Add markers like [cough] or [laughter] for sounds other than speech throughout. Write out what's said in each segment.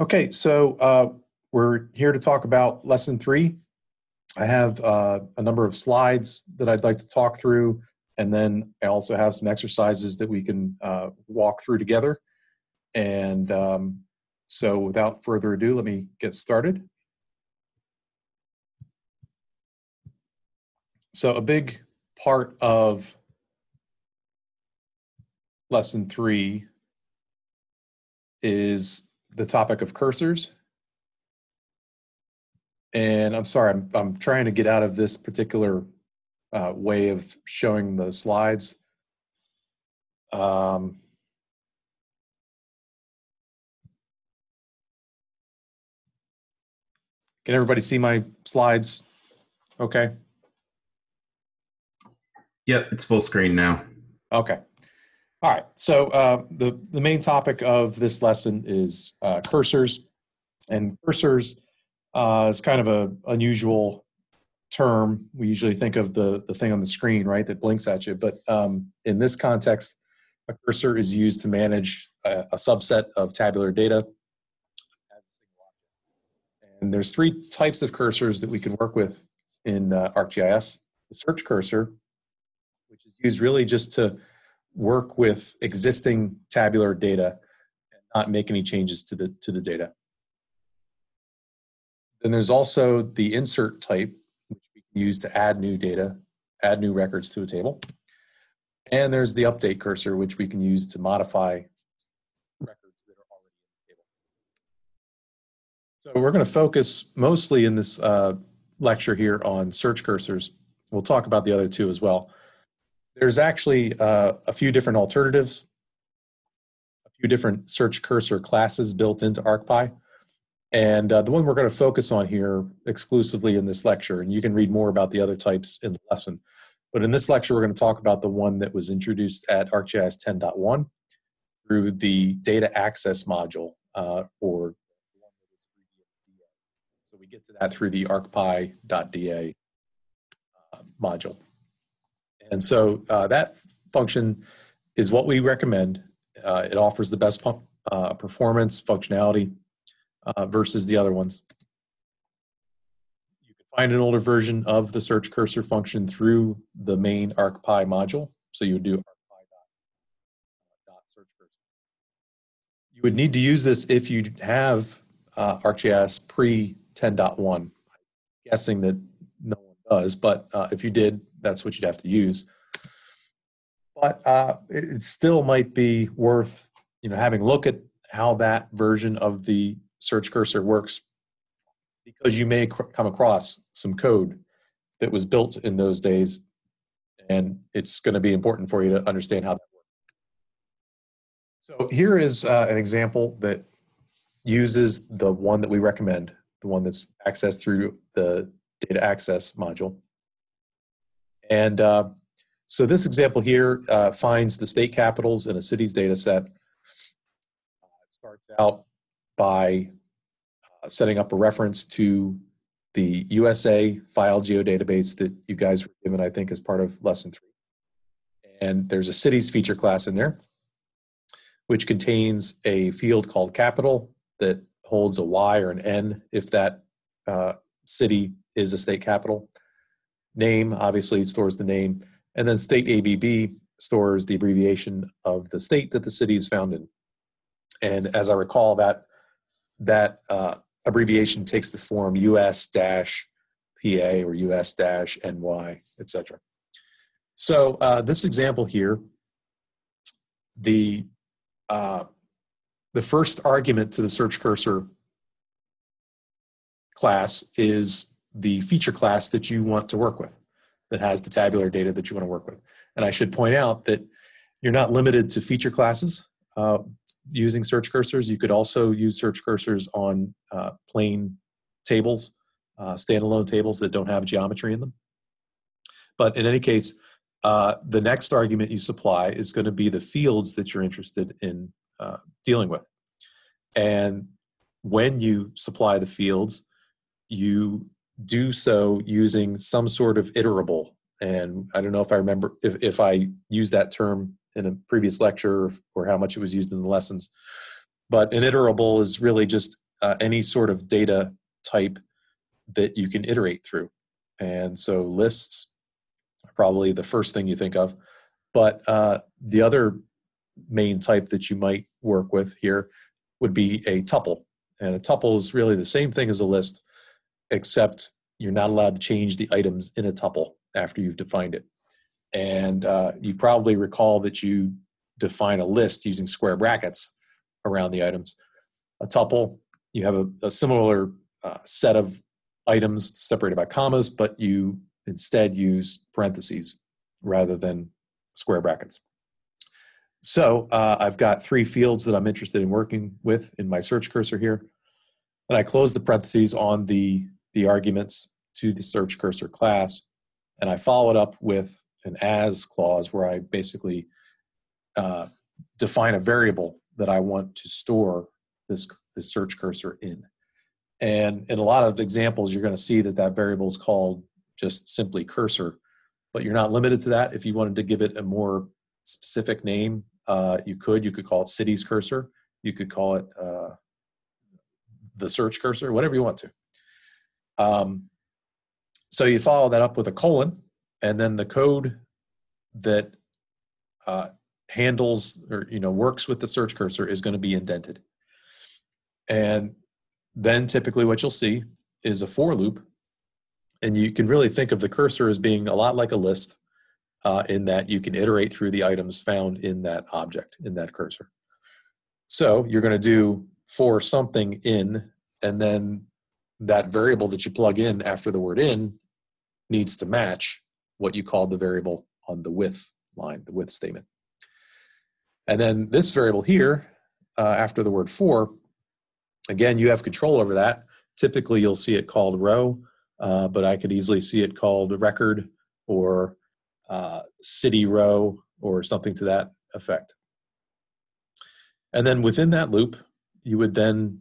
Okay, so uh, we're here to talk about lesson three. I have uh, a number of slides that I'd like to talk through, and then I also have some exercises that we can uh, walk through together. And um, so without further ado, let me get started. So a big part of lesson three is the topic of cursors. And I'm sorry, I'm, I'm trying to get out of this particular uh, way of showing the slides. Um, can everybody see my slides? Okay. Yep, it's full screen now. Okay. All right, so uh, the, the main topic of this lesson is uh, cursors. And cursors uh, is kind of a unusual term. We usually think of the, the thing on the screen, right, that blinks at you. But um, in this context, a cursor is used to manage a, a subset of tabular data. And there's three types of cursors that we can work with in uh, ArcGIS. The search cursor, which is used really just to work with existing tabular data and not make any changes to the, to the data. Then there's also the insert type, which we can use to add new data, add new records to a table. And there's the update cursor, which we can use to modify records that are already in the table. So we're going to focus mostly in this uh, lecture here on search cursors. We'll talk about the other two as well. There's actually uh, a few different alternatives, a few different search cursor classes built into ArcPy. And uh, the one we're going to focus on here exclusively in this lecture, and you can read more about the other types in the lesson. But in this lecture, we're going to talk about the one that was introduced at ArcGIS 10.1 through the data access module, uh, or so we get to that through the arcpy.da uh, module. And so uh, that function is what we recommend. Uh, it offers the best uh, performance, functionality uh, versus the other ones. You can find an older version of the search cursor function through the main ArcPy module. So you would do arcpy.search cursor. You would need to use this if you have uh, ArcGIS pre 10.1. I'm Guessing that no one does, but uh, if you did, that's what you'd have to use. But uh, it still might be worth, you know, having a look at how that version of the search cursor works, because you may come across some code that was built in those days, and it's going to be important for you to understand how that works. So here is uh, an example that uses the one that we recommend, the one that's accessed through the data access module. And uh, so this example here uh, finds the state capitals in a city's data set. It starts out by uh, setting up a reference to the USA file geodatabase that you guys were given, I think, as part of lesson three. And there's a cities feature class in there, which contains a field called capital that holds a Y or an N if that uh, city is a state capital. Name obviously stores the name, and then state ABB stores the abbreviation of the state that the city is found in. And as I recall, that that uh, abbreviation takes the form US dash PA or US dash NY, etc. So uh, this example here, the uh, the first argument to the search cursor class is the feature class that you want to work with that has the tabular data that you want to work with. And I should point out that you're not limited to feature classes uh, using search cursors. You could also use search cursors on uh, plain tables, uh, standalone tables that don't have geometry in them. But in any case, uh, the next argument you supply is going to be the fields that you're interested in uh, dealing with. And when you supply the fields, you do so using some sort of iterable. And I don't know if I remember if, if I used that term in a previous lecture or how much it was used in the lessons. But an iterable is really just uh, any sort of data type that you can iterate through. And so lists are probably the first thing you think of. But uh, the other main type that you might work with here would be a tuple. And a tuple is really the same thing as a list, except you're not allowed to change the items in a tuple after you've defined it. And uh, you probably recall that you define a list using square brackets around the items. A tuple, you have a, a similar uh, set of items separated by commas, but you instead use parentheses rather than square brackets. So uh, I've got three fields that I'm interested in working with in my search cursor here. And I close the parentheses on the, the arguments to the search cursor class. And I follow it up with an as clause where I basically uh, define a variable that I want to store this, this search cursor in. And in a lot of examples, you're going to see that that variable is called just simply cursor, but you're not limited to that. If you wanted to give it a more specific name, uh, you could. You could call it cities cursor. You could call it uh, the search cursor, whatever you want to. Um, so you follow that up with a colon, and then the code that uh, handles or you know works with the search cursor is going to be indented. And then typically what you'll see is a for loop, and you can really think of the cursor as being a lot like a list uh, in that you can iterate through the items found in that object, in that cursor. So you're going to do for something in, and then that variable that you plug in after the word in needs to match what you called the variable on the with line, the with statement. And then this variable here, uh, after the word for, again, you have control over that. Typically, you'll see it called row, uh, but I could easily see it called record or uh, city row or something to that effect. And then within that loop, you would then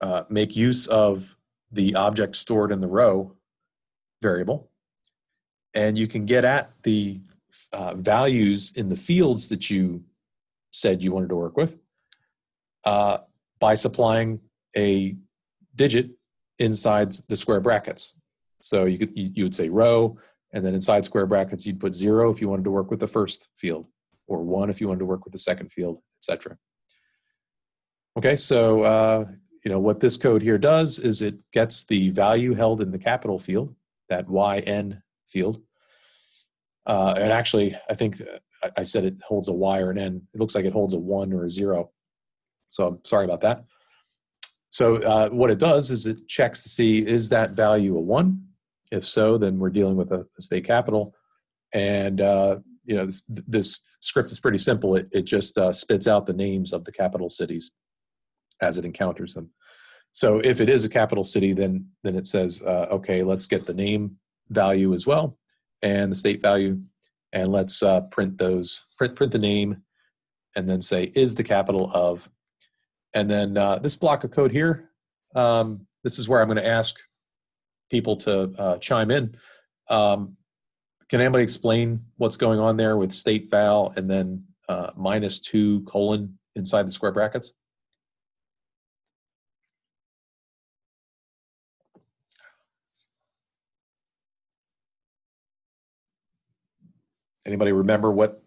uh, make use of the object stored in the row variable. And you can get at the uh, values in the fields that you said you wanted to work with uh, by supplying a digit inside the square brackets. So you could you, would say row and then inside square brackets, you'd put zero if you wanted to work with the first field, or one if you wanted to work with the second field, etc. Okay, so uh, you know what this code here does is it gets the value held in the capital field, that yn field. Uh, and actually, I think uh, I said it holds a y or an n. It looks like it holds a one or a zero. So I'm sorry about that. So uh, what it does is it checks to see is that value a one if so, then we're dealing with a, a state capital. And, uh, you know, this, this, script is pretty simple. It, it just uh, spits out the names of the capital cities as it encounters them. So if it is a capital city, then, then it says, uh, okay, let's get the name value as well and the state value. And let's uh, print those, print, print the name and then say, is the capital of, and then uh, this block of code here, um, this is where I'm going to ask people to uh, chime in. Um, can anybody explain what's going on there with state val and then uh, minus two colon inside the square brackets? Anybody remember what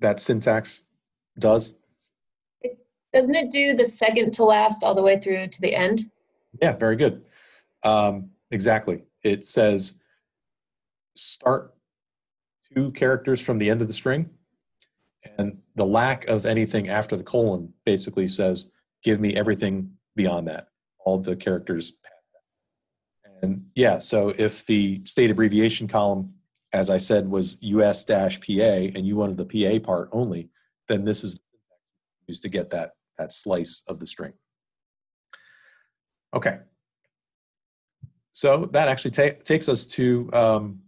that syntax does? Doesn't it do the second to last all the way through to the end? Yeah, very good. Um, Exactly. It says start two characters from the end of the string, and the lack of anything after the colon basically says, give me everything beyond that, all the characters past that. And yeah, so if the state abbreviation column, as I said, was US-PA and you wanted the PA part only, then this is used to get that, that slice of the string. Okay, so that actually ta takes us to um,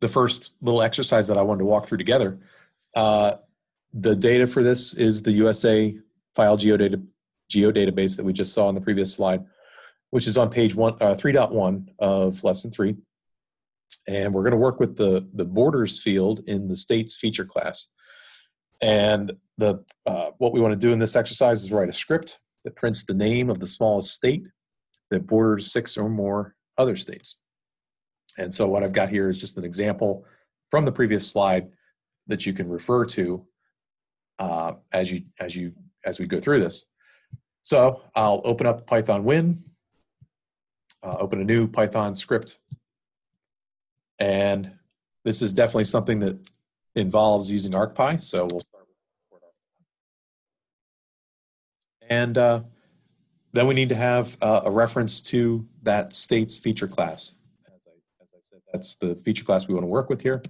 the first little exercise that I wanted to walk through together. Uh, the data for this is the USA file geodata geodatabase that we just saw on the previous slide, which is on page one, uh, 3.1 of lesson three. And we're going to work with the, the borders field in the states feature class. And the uh, what we want to do in this exercise is write a script that prints the name of the smallest state that borders six or more other states. And so what I've got here is just an example from the previous slide that you can refer to uh, as you as you as we go through this. So I'll open up PythonWin, uh, open a new Python script, and this is definitely something that involves using ArcPy. So we'll start with and uh, then we need to have uh, a reference to that state's feature class. As I, as I said, that's the feature class we want to work with here.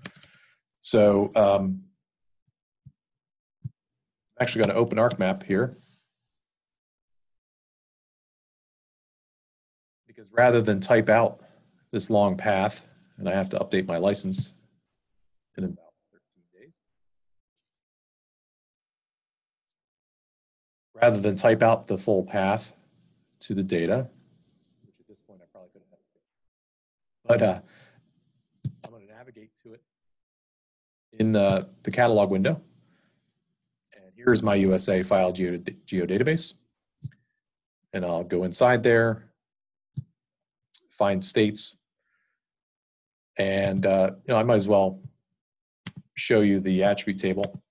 So um, I'm actually going to open ArcMap here. Because rather than type out this long path, and I have to update my license in about 13 days. Rather than type out the full path to the data, which at this point I probably could have. But uh, I'm going to navigate to it in the, the catalog window. And here's my USA file geo, geodatabase. And I'll go inside there, find states, and uh, you know I might as well show you the attribute table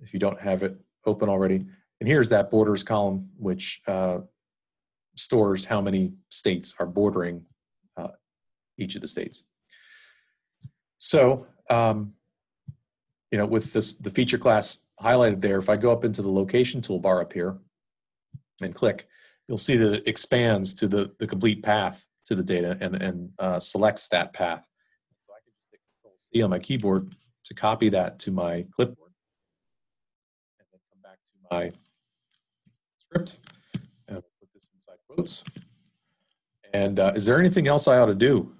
if you don't have it open already. And here's that borders column, which uh, stores how many states are bordering uh, each of the states. So, um, you know, with this, the feature class highlighted there, if I go up into the location toolbar up here and click, you'll see that it expands to the, the complete path to the data and, and uh, selects that path. So I can just hit Control C on my keyboard to copy that to my clipboard and then come back to my script and put this inside quotes. And uh, is there anything else I ought to do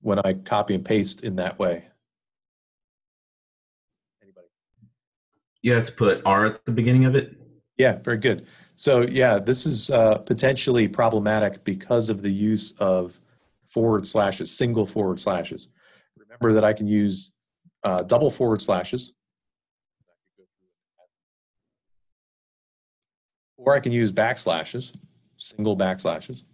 when I copy and paste in that way? Anybody? You have to put R at the beginning of it. Yeah, very good. So yeah, this is uh, potentially problematic because of the use of forward slashes, single forward slashes. Remember that I can use uh, double forward slashes. Or I can use backslashes, single backslashes.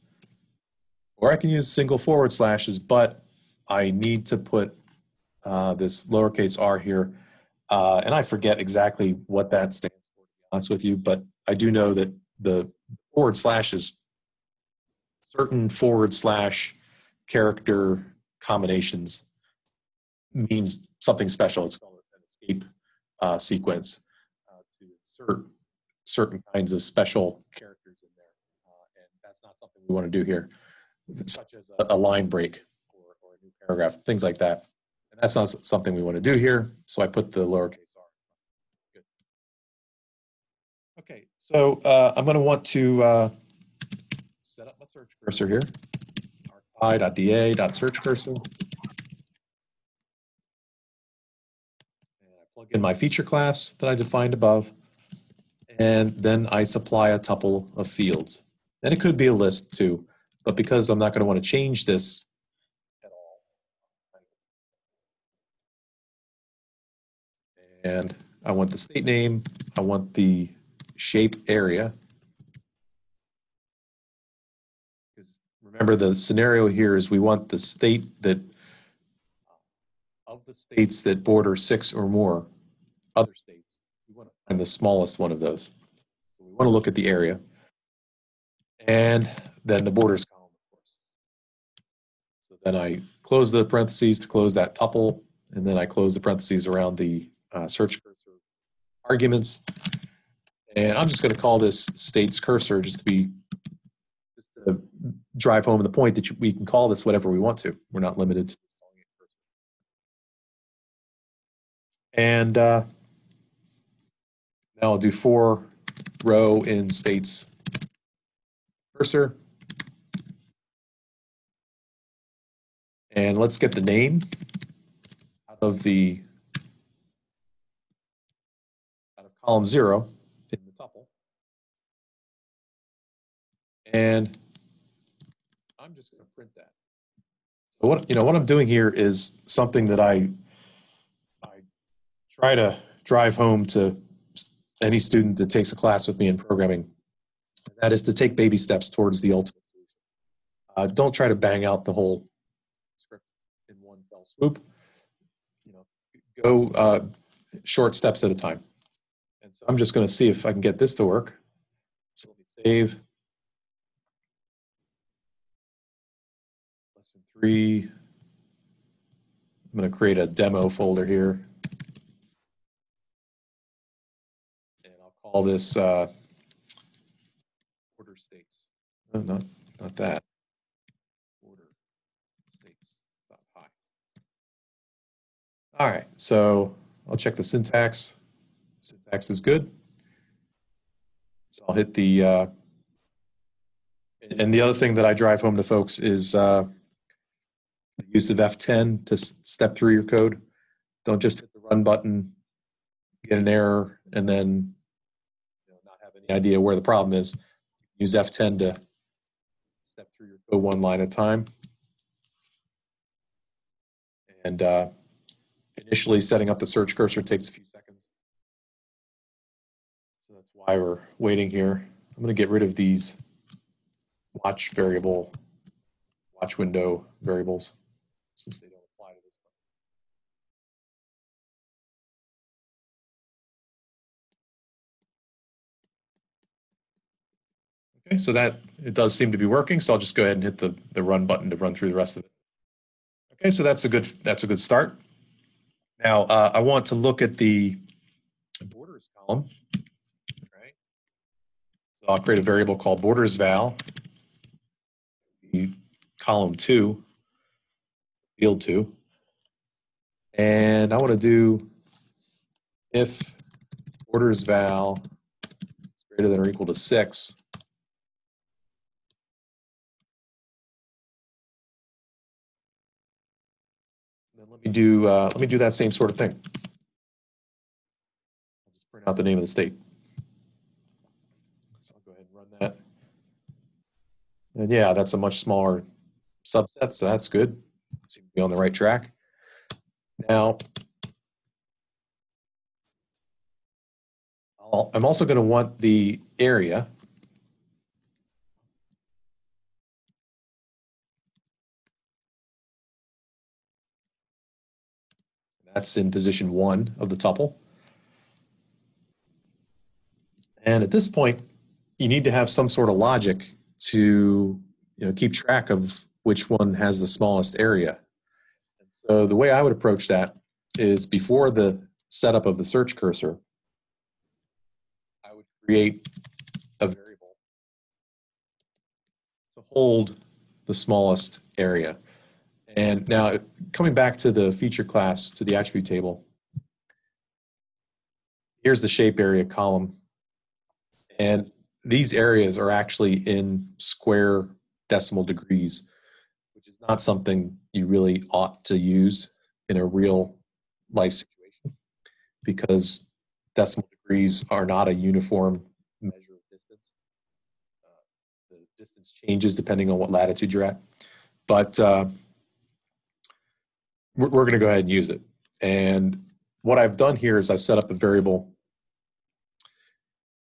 Or I can use single forward slashes, but I need to put uh, this lowercase r here. Uh, and I forget exactly what that stands for, to be honest with you, but I do know that the forward slashes, certain forward slash character combinations means something special. It's called an escape uh, sequence uh, to insert certain kinds of special characters in there. Uh, and that's not something we want to do here, such as a, a line break or, or, a new paragraph, things like that. And that's not something we want to do here. So I put the lowercase r. Okay, so uh, I'm going to want to uh, set up my search cursor here. arcpy.da.search cursor. And I plug in my feature class that I defined above. And then I supply a tuple of fields. And it could be a list too, but because I'm not going to want to change this at all. And I want the state name, I want the shape area. Because remember the scenario here is we want the state that of the states that border six or more other states, we want to find the smallest one of those. So we want to look at the area. And then the borders column, of course. So then I close the parentheses to close that tuple, and then I close the parentheses around the uh, search cursor arguments. And I'm just going to call this states cursor just to be just to drive home the point that you, we can call this whatever we want to. We're not limited to calling it cursor. And uh, now I'll do for row in states cursor. And let's get the name out of the out of column zero And I'm just going to print that. So what you know what I'm doing here is something that I I try to drive home to any student that takes a class with me in programming That is to take baby steps towards the ultimate solution. Uh, don't try to bang out the whole script in one fell swoop. You know, go uh, short steps at a time. And so I'm just going to see if I can get this to work. So let me save. Three. I'm going to create a demo folder here. And I'll call this uh, order states. No, not, not that. Order states. dot. All right, so I'll check the syntax. Syntax is good. So I'll hit the, uh, and the other thing that I drive home to folks is uh, the use of F10 to step through your code. Don't just hit the run button, get an error, and then you know, not have any idea where the problem is. Use F10 to step through your code one line at a time. And uh, initially setting up the search cursor takes a few seconds. So that's why we're waiting here. I'm going to get rid of these watch variable, watch window variables Okay, so that, it does seem to be working, so I'll just go ahead and hit the, the run button to run through the rest of it. Okay, so that's a good, that's a good start. Now, uh, I want to look at the borders column, right? So I'll create a variable called borders val, column two, field two. And I want to do if borders val is greater than or equal to six, me do uh, let me do that same sort of thing. I'll just print out the name of the state. So I'll go ahead and run that. And yeah, that's a much smaller subset, so that's good. Seem to be on the right track. Now, I'll- I'm also going to want the area. That's in position one of the tuple. And at this point, you need to have some sort of logic to you know, keep track of which one has the smallest area. And so the way I would approach that is before the setup of the search cursor, I would create a variable to hold the smallest area. And now coming back to the feature class, to the attribute table, here's the shape area column. And these areas are actually in square decimal degrees, which is not something you really ought to use in a real life situation because decimal degrees are not a uniform measure of distance. Uh, the distance changes depending on what latitude you're at. But uh, we're, we're going to go ahead and use it. And what I've done here is I've set up a variable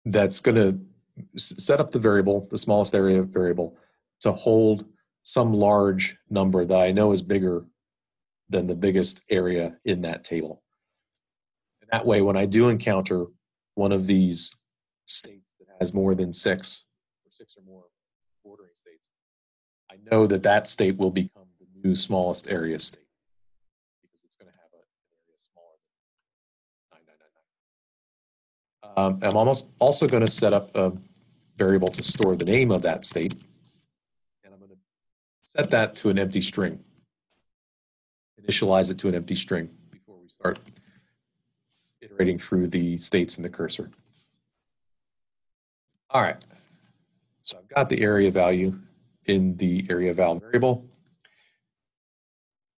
that's going to set up the variable, the smallest area variable, to hold some large number that I know is bigger than the biggest area in that table. And that way, when I do encounter one of these states that has more than six or six or more bordering states, I know that that state will become the new smallest area state because it's going to have an area smaller than 9999. Um, I'm almost also going to set up a variable to store the name of that state. And I'm going to set that to an empty string. Initialize it to an empty string before we start iterating through the states in the cursor. All right. So I've got the area value in the area val variable.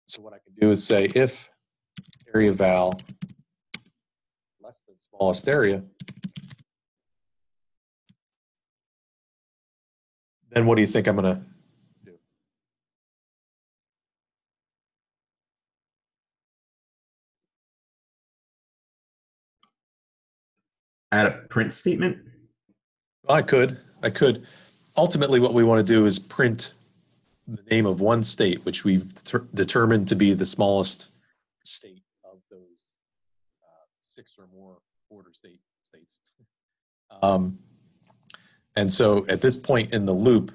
So what I can do is say if area val smallest area, then what do you think I'm going to do? Add a print statement. I could. I could. Ultimately, what we want to do is print the name of one state, which we've deter- determined to be the smallest state of those uh, six or more border state states. Um, and so at this point in the loop,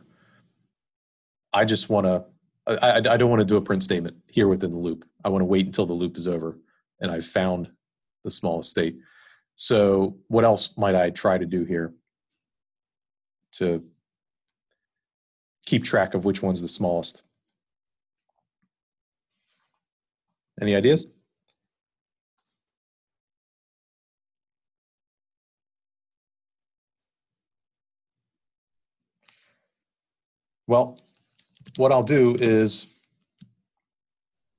I just want to, I, I, don't want to do a print statement here within the loop. I want to wait until the loop is over and I've found the smallest state. So what else might I try to do here to keep track of which one's the smallest? Any ideas? Well, what I'll do is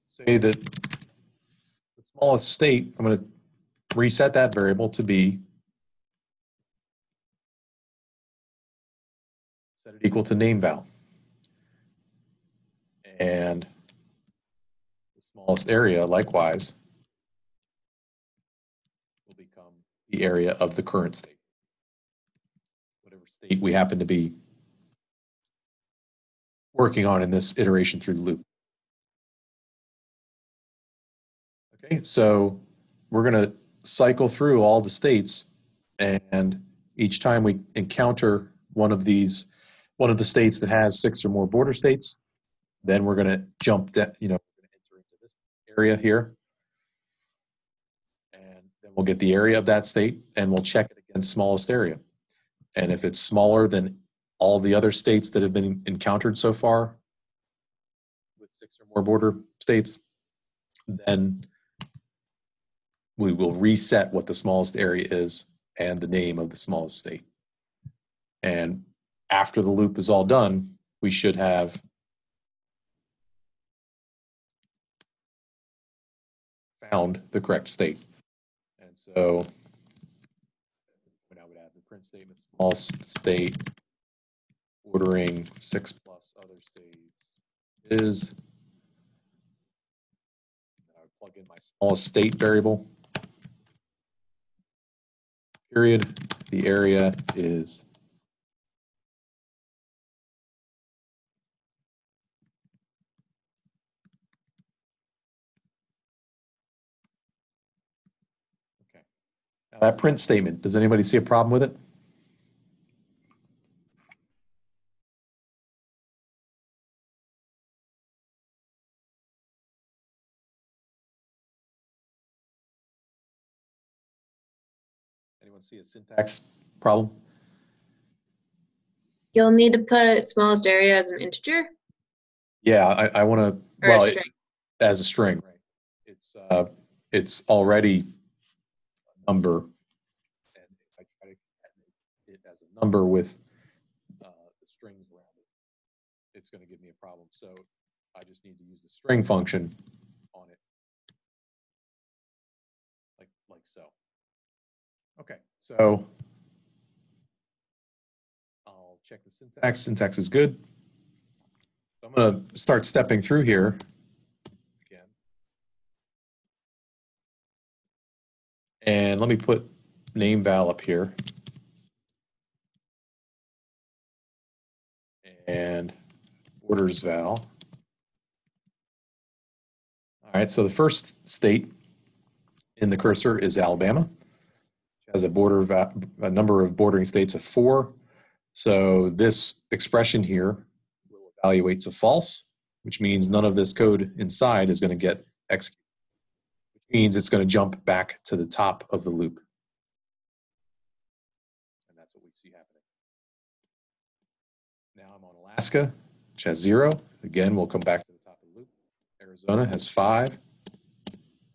say that the smallest state, I'm going to reset that variable to be set it equal to name val. And the smallest area likewise will become the area of the current state. Whatever state we happen to be working on in this iteration through the loop. Okay, so we're going to cycle through all the states and each time we encounter one of these one of the states that has six or more border states then we're going to jump de- you know enter into this area here and then we'll get the area of that state and we'll check it against smallest area and if it's smaller than all the other states that have been encountered so far with six or more border states then we will reset what the smallest area is and the name of the smallest state. And after the loop is all done, we should have found the correct state. And so I would add the print statement, smallest state ordering six plus other states is I plug in my smallest state variable period, the area is Okay. Now that print statement, does anybody see a problem with it? See a syntax problem? You'll need to put smallest area as an integer Yeah, I, I want to, well, a it- as a string, right? It's, uh, it's already a number. And if I try to it as a number with, uh, the strings around it, it's going to give me a problem. So I just need to use the string function on it. Like, like so. Okay, so I'll check the syntax. Syntax is good. I'm going to start stepping through here again. And let me put name val up here. And orders val. All right, so the first state in the cursor is Alabama. Has a border, va- a number of bordering states of four. So this expression here will evaluate to false, which means none of this code inside is going to get executed which means it's going to jump back to the top of the loop. And that's what we see happening. Now I'm on Alaska, which has zero. Again, we'll come back to the top of the loop. Arizona has five.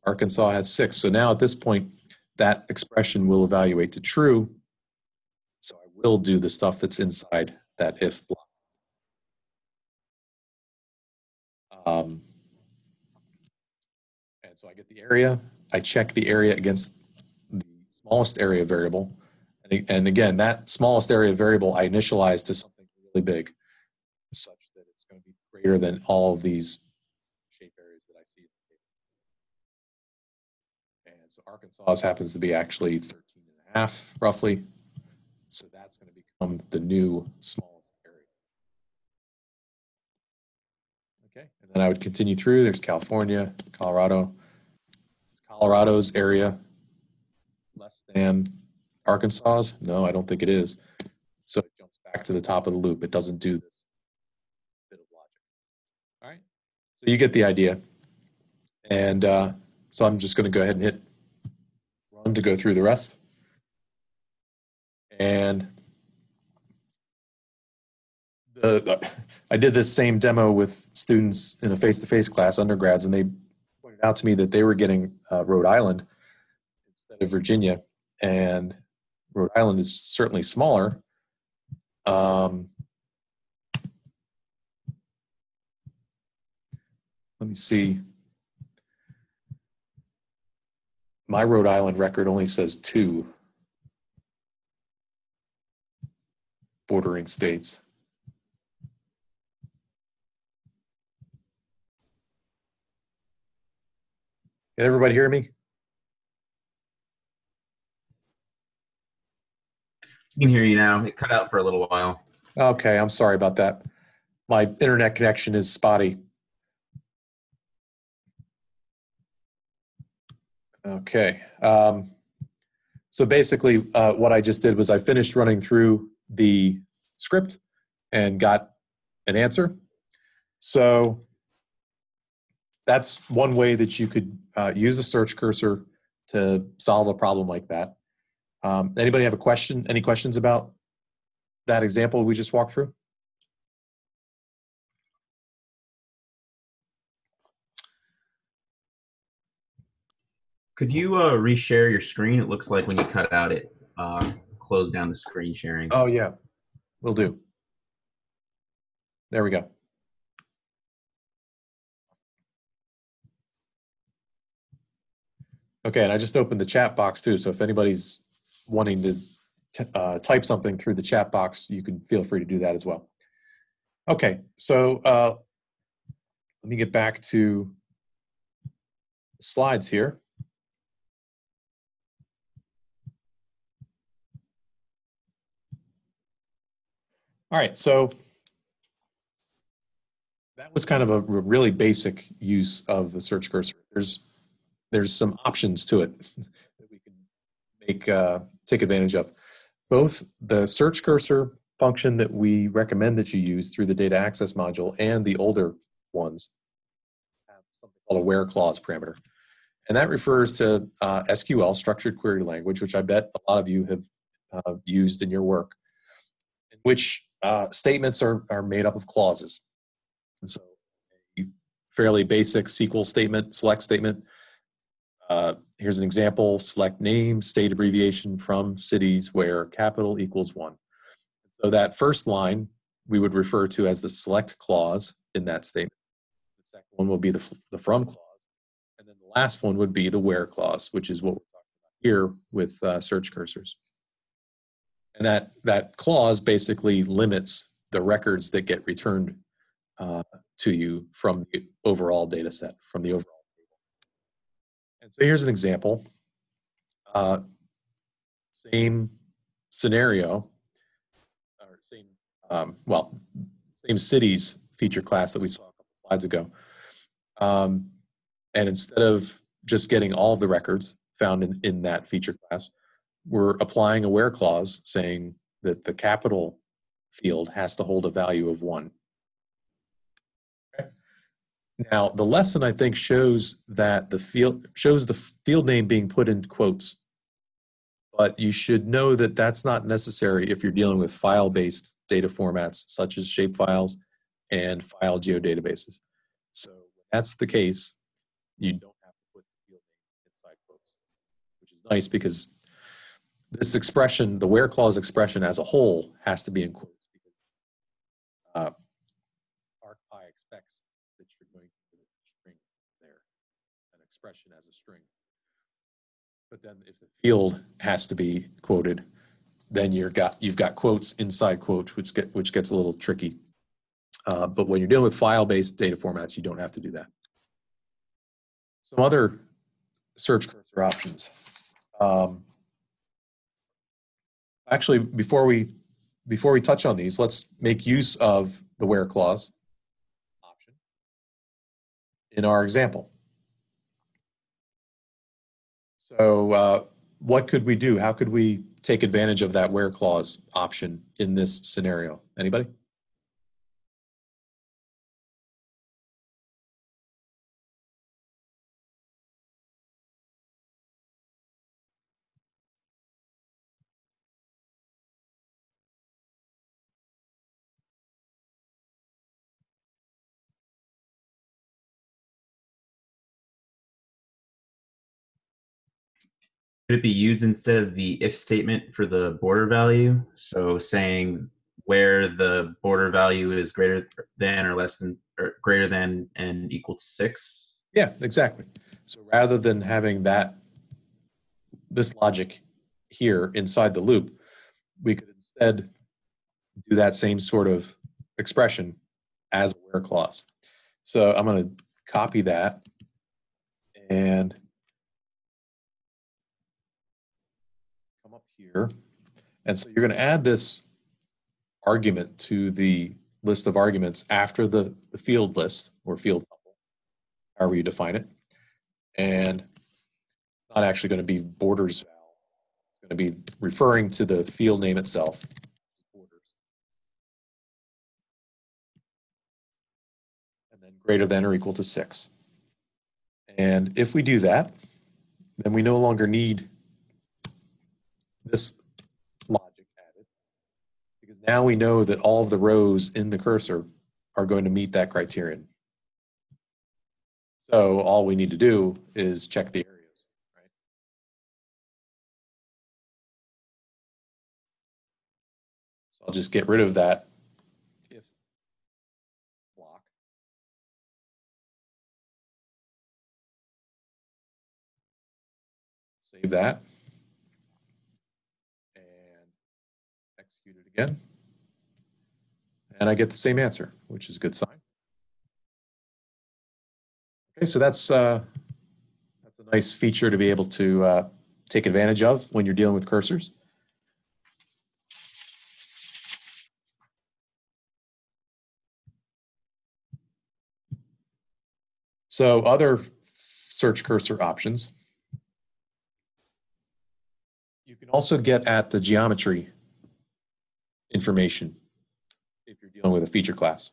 Arkansas has six. So now at this point, that expression will evaluate to true. So I will do the stuff that's inside that if block. Um, and so I get the area. I check the area against the smallest area variable. And, and again, that smallest area variable I initialize to something really big, such that it's going to be greater than all of these shape areas that I see. in the table. And so Arkansas happens to be actually 13 and a half, roughly. So that's going to become the new smallest area. Okay, and then I would continue through. There's California, Colorado. Is Colorado's area less than Arkansas's? No, I don't think it is. So it jumps back to the top of the loop. It doesn't do this bit of logic. All right, so you get the idea. And uh, so I'm just going to go ahead and hit to go through the rest. And the, I did this same demo with students in a face-to-face class, undergrads, and they pointed out to me that they were getting uh, Rhode Island instead of Virginia, and Rhode Island is certainly smaller. Um, let me see. My Rhode Island record only says two bordering states. Can everybody hear me? I can hear you now. It cut out for a little while. Okay, I'm sorry about that. My internet connection is spotty. Okay. Um, so basically, uh, what I just did was I finished running through the script and got an answer. So that's one way that you could uh, use the search cursor to solve a problem like that. Um, anybody have a question? Any questions about that example we just walked through? Could you uh, reshare your screen? It looks like when you cut out, it uh, closed down the screen sharing. Oh, yeah, will do. There we go. Okay, and I just opened the chat box too, so if anybody's wanting to uh, type something through the chat box, you can feel free to do that as well. Okay, so uh, let me get back to slides here. All right, so that was kind of a really basic use of the search cursor. There's there's some options to it [laughs] that we can make uh, take advantage of. Both the search cursor function that we recommend that you use through the data access module and the older ones have something called a where clause parameter. And that refers to uh, SQL, structured query language, which I bet a lot of you have uh, used in your work, which uh, statements are, are made up of clauses. And so a fairly basic SQL statement, select statement, uh, here's an example, select name, state abbreviation from cities where capital equals one. So that first line we would refer to as the select clause in that statement. The second one will be the, the from clause. And then the last one would be the where clause, which is what we're talking about here with uh, search cursors. And that, that clause basically limits the records that get returned uh, to you from the overall data set, from the overall table. and so here's an example. Uh, same scenario, or same, um, well, same cities feature class that we saw a couple slides ago. Um, and instead of just getting all of the records found in, in that feature class, we're applying a where clause saying that the capital field has to hold a value of one. Now, the lesson I think shows that the field shows the field name being put in quotes, but you should know that that's not necessary if you're dealing with file-based data formats such as shapefiles and file geodatabases. So that's the case, you don't have to put the field name inside quotes, which is nice because this expression, the where clause expression as a whole, has to be in quotes because uh, ArcPy expects that you're going to put a string there, an expression as a string. But then if the field has to be quoted, then you're got you've got quotes inside quotes, which get which gets a little tricky. Uh, but when you're dealing with file-based data formats, you don't have to do that. Some other search cursor options. Um, actually, before we before we touch on these, let's make use of the where clause option in our example. So uh, what could we do? How could we take advantage of that where clause option in this scenario? Anybody? Could it be used instead of the if statement for the border value? So saying where the border value is greater than or less than or greater than and equal to six. Yeah, exactly. So rather than having that, this logic here inside the loop, we could instead do that same sort of expression as a where clause. So I'm going to copy that and come up here. And so you're going to add this argument to the list of arguments after the, the field list or field tuple, however you define it. And it's not actually going to be borders. It's going to be referring to the field name itself. And then greater than or equal to six. And if we do that, then we no longer need this logic added because now we know that all of the rows in the cursor are going to meet that criterion. So all we need to do is check the areas, right? So I'll just get rid of that if block. Save that. And execute it again. And I get the same answer, which is a good sign. Okay, so that's uh, that's a nice feature to be able to uh, take advantage of when you're dealing with cursors. So other search cursor options. You can also get at the geometry information if you're dealing with a feature class.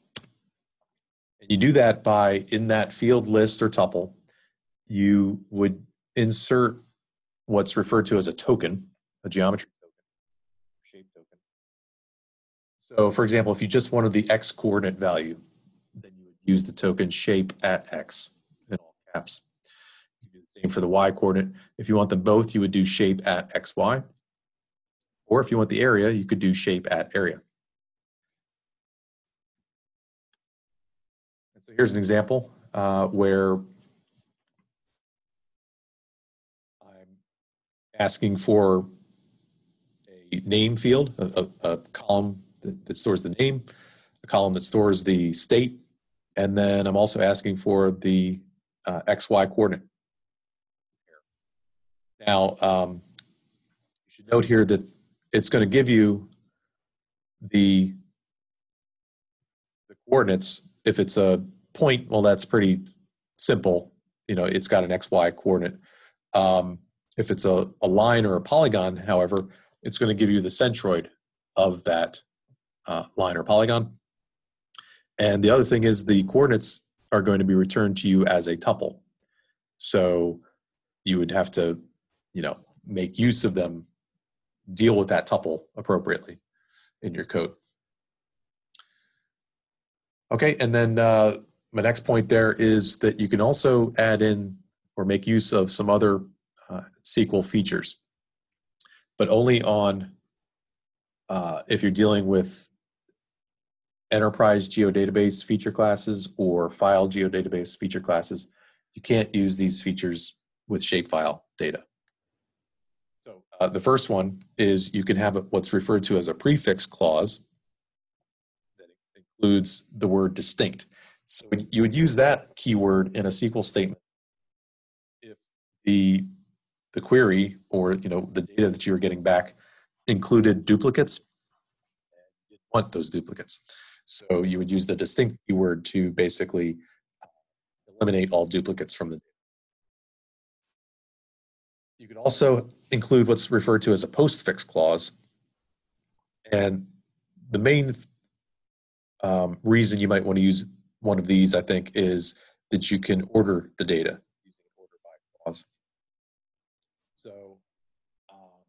And you do that by, in that field list or tuple, you would insert what's referred to as a token, a geometry token, shape token. So for example, if you just wanted the x coordinate value, then you would use the token shape at x in all caps. You do the same for the y coordinate. If you want them both, you would do shape at xy. Or if you want the area, you could do shape at area. So here's an example uh, where I'm asking for a name field, a, a, a column that, that, stores the name, a column that stores the state, and then I'm also asking for the uh, XY coordinate. Now, um, you should note here that it's going to give you the, the coordinates if it's a point, well, that's pretty simple. You know, it's got an XY coordinate. Um, if it's a, a line or a polygon, however, it's going to give you the centroid of that uh, line or polygon. And the other thing is the coordinates are going to be returned to you as a tuple. So you would have to, you know, make use of them, deal with that tuple appropriately in your code. Okay, and then uh, my next point there is that you can also add in or make use of some other uh, SQL features, but only on uh, if you're dealing with enterprise geodatabase feature classes or file geodatabase feature classes. You can't use these features with shapefile data. Uh, the first one is you can have what's referred to as a prefix clause that includes the word distinct. So you would use that keyword in a SQL statement if the the query or you know the data that you were getting back included duplicates. You want those duplicates. So you would use the distinct keyword to basically eliminate all duplicates from the data. You could also include what's referred to as a postfix clause. And the main um, reason you might want to use one of these, I think, is that you can order the data using an order by clause. So um,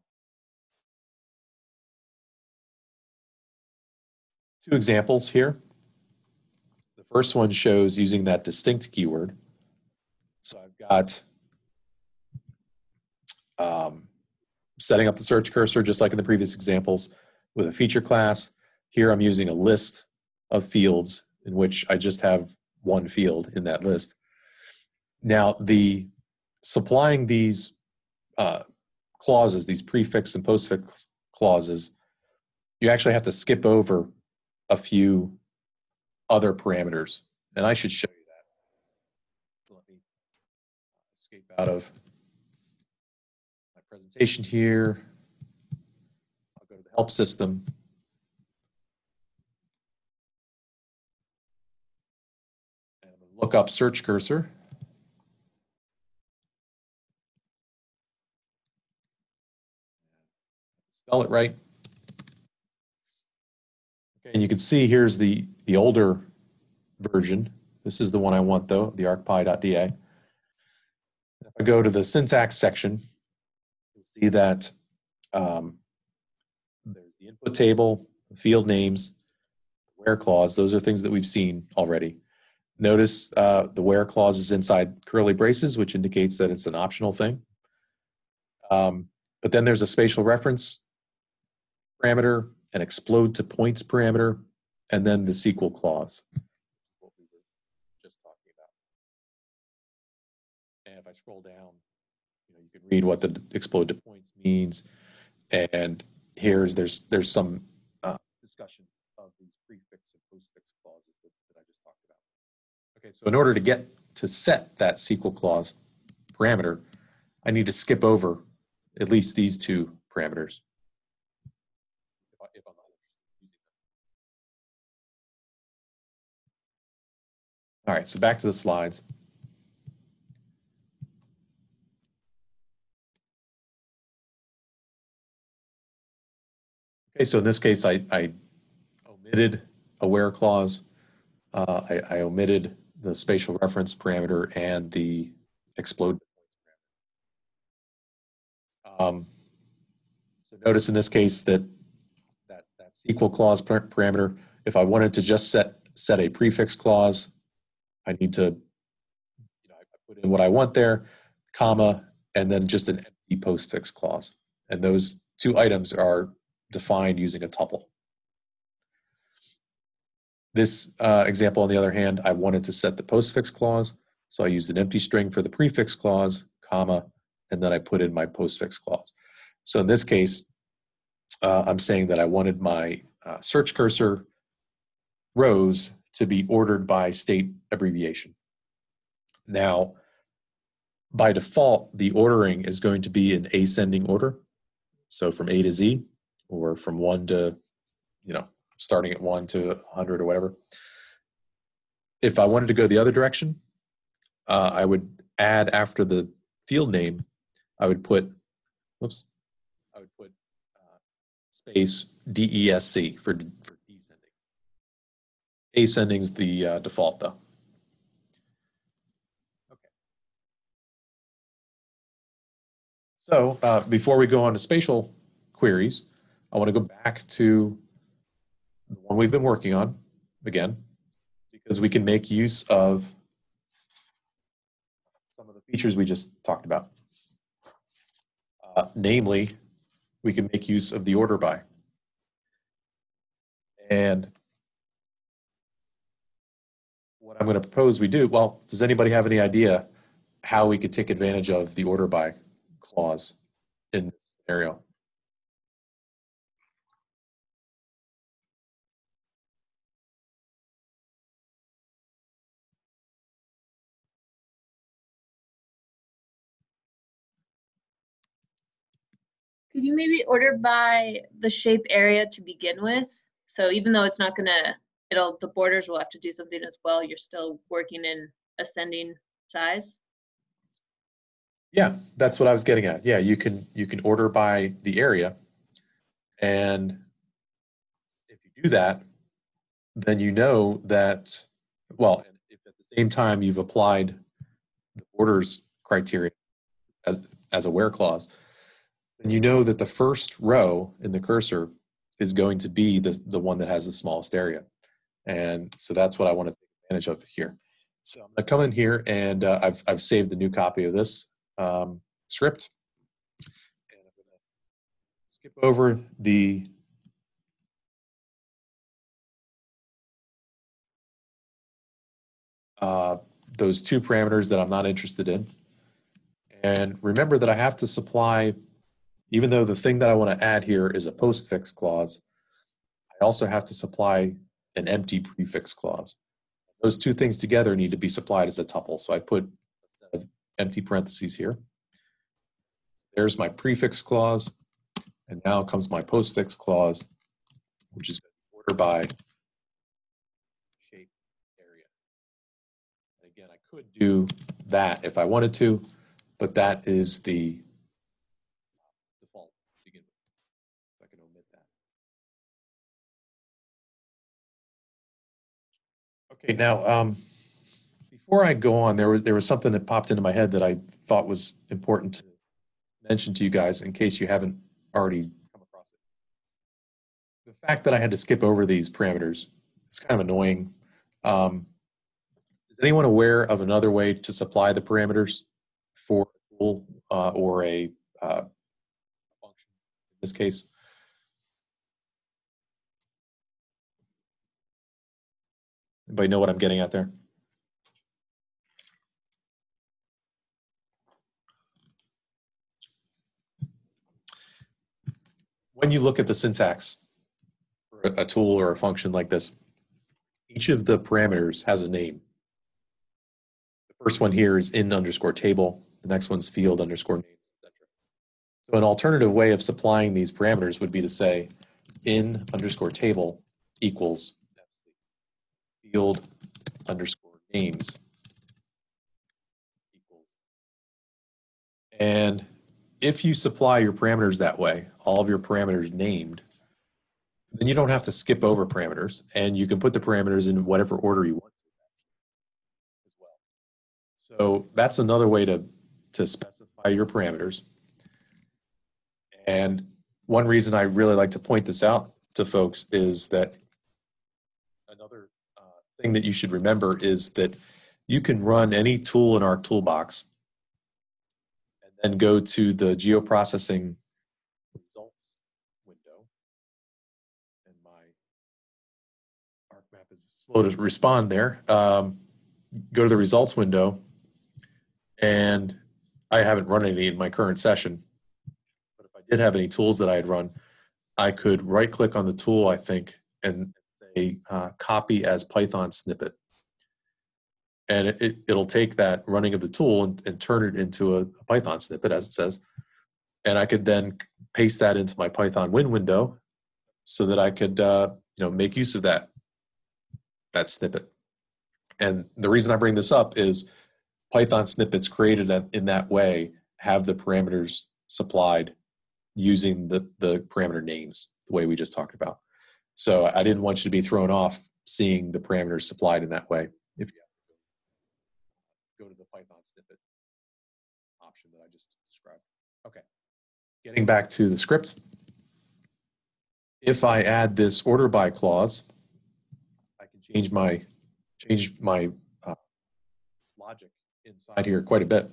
two examples here. The first one shows using that distinct keyword. So I've got um, setting up the search cursor, just like in the previous examples, with a feature class. Here I'm using a list of fields in which I just have one field in that list. Now, the supplying these uh, clauses, these prefix and postfix clauses, you actually have to skip over a few other parameters. And I should show you that. Let me escape out of presentation here. I'll go to the help system. And look up search cursor. Spell it right. Okay, and you can see here's the, the older version. This is the one I want though, the arcpy.da. If I go to the syntax section, see that um, there's the input table, the field names, where clause. Those are things that we've seen already. Notice uh, the where clause is inside curly braces, which indicates that it's an optional thing. Um, but then there's a spatial reference parameter, an explode to points parameter, and then the SQL clause. What we were just talking about. And if I scroll down, can read what the explode to points means. And here's there's there's some uh, discussion of these prefix and postfix clauses that, that I just talked about. Okay, so in order to get to set that SQL clause parameter, I need to skip over at least these two parameters. All right, so back to the slides. Okay, so in this case, I, I omitted a where clause. Uh, I, I omitted the spatial reference parameter and the explode. Um, so notice in this case that that, that SQL clause par- parameter, if I wanted to just set, set a prefix clause, I need to, you know, I put in what I want there, comma, and then just an empty postfix clause. And those two items are defined using a tuple. This uh, example, on the other hand, I wanted to set the postfix clause, so I used an empty string for the prefix clause, comma, and then I put in my postfix clause. So in this case, uh, I'm saying that I wanted my uh, search cursor rows to be ordered by state abbreviation. Now, by default, the ordering is going to be in ascending order. So from A to Z, or from one to, you know, starting at one to 100 or whatever. If I wanted to go the other direction, uh, I would add after the field name, I would put, whoops, I would put uh, space DESC for, for descending. Is the uh, default though. Okay. So uh, before we go on to spatial queries, I want to go back to the one we've been working on again, because we can make use of some of the features we just talked about. Uh, namely, we can make use of the order by. And what I'm going to propose we do, well, does anybody have any idea how we could take advantage of the order by clause in this scenario? Could you maybe order by the shape area to begin with? So even though it's not gonna, it'll, the borders will have to do something as well, you're still working in ascending size? Yeah, that's what I was getting at. Yeah, you can you can order by the area, and if you do that, then you know that well, if at the same time you've applied the borders criteria as, as a where clause, then you know that the first row in the cursor is going to be the the one that has the smallest area, and so that's what I want to take advantage of here. So I'm gonna come in here and uh, I've I've saved the new copy of this um, script. And I'm going to skip over the uh, those two parameters that I'm not interested in. And remember that I have to supply, even though the thing that I want to add here is a postfix clause, I also have to supply an empty prefix clause. Those two things together need to be supplied as a tuple. So I put a set of empty parentheses here. There's my prefix clause, and now comes my postfix clause, which is order by shape area. Again, I could do that if I wanted to, but that is the default to begin with. If I can omit that. Okay, now, um, before I go on, there was there was something that popped into my head that I thought was important to mention to you guys in case you haven't already come across it. The fact that I had to skip over these parameters, it's kind of annoying. Um, is anyone aware of another way to supply the parameters for a tool uh, or a uh, function in this case? Anybody know what I'm getting at there? when you look at the syntax for a tool or a function like this, each of the parameters has a name. The first one here is in underscore table. The next one's field underscore names, etc. So an alternative way of supplying these parameters would be to say in underscore table equals field underscore names equals. And if you supply your parameters that way, all of your parameters named, then you don't have to skip over parameters and you can put the parameters in whatever order you want to as well. So that's another way to, to specify your parameters. And one reason I really like to point this out to folks is that thing that you should remember is that you can run any tool in ArcToolbox and then go to the geoprocessing results window. And my ArcMap is slow to respond there. Um, go to the results window, and I haven't run any in my current session. But if I did have any tools that I had run, I could right click on the tool, I think, and say uh, copy as Python snippet and it, it, will take that running of the tool and, and turn it into a, a, Python snippet, as it says. And I could then paste that into my PythonWin window so that I could, uh, you know, make use of that, that snippet. And the reason I bring this up is Python snippets created in that way have the parameters supplied using the, the parameter names, the way we just talked about. So I didn't want you to be thrown off seeing the parameters supplied in that way. If you go to the Python snippet option that I just described. Okay. Getting back to the script. If I add this order by clause, I can change my change my uh, logic inside here quite a bit.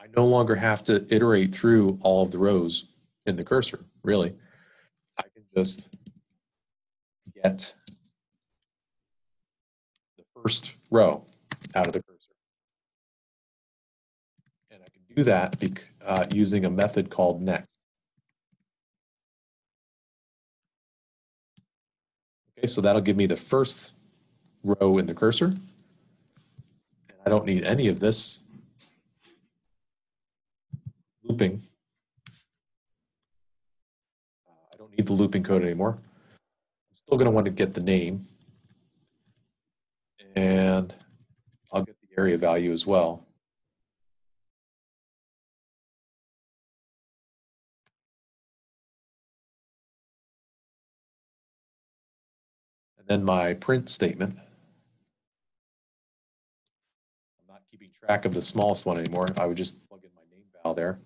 I no longer have to iterate through all of the rows in the cursor, really. Just get the first row out of the cursor. And I can do that uh, using a method called next. Okay, so that'll give me the first row in the cursor. And I don't need any of this looping. Uh, I need the looping code anymore. I'm still going to want to get the name. And I'll get the area value as well. And then my print statement. I'm not keeping track of the smallest one anymore. I would just plug in my name val there.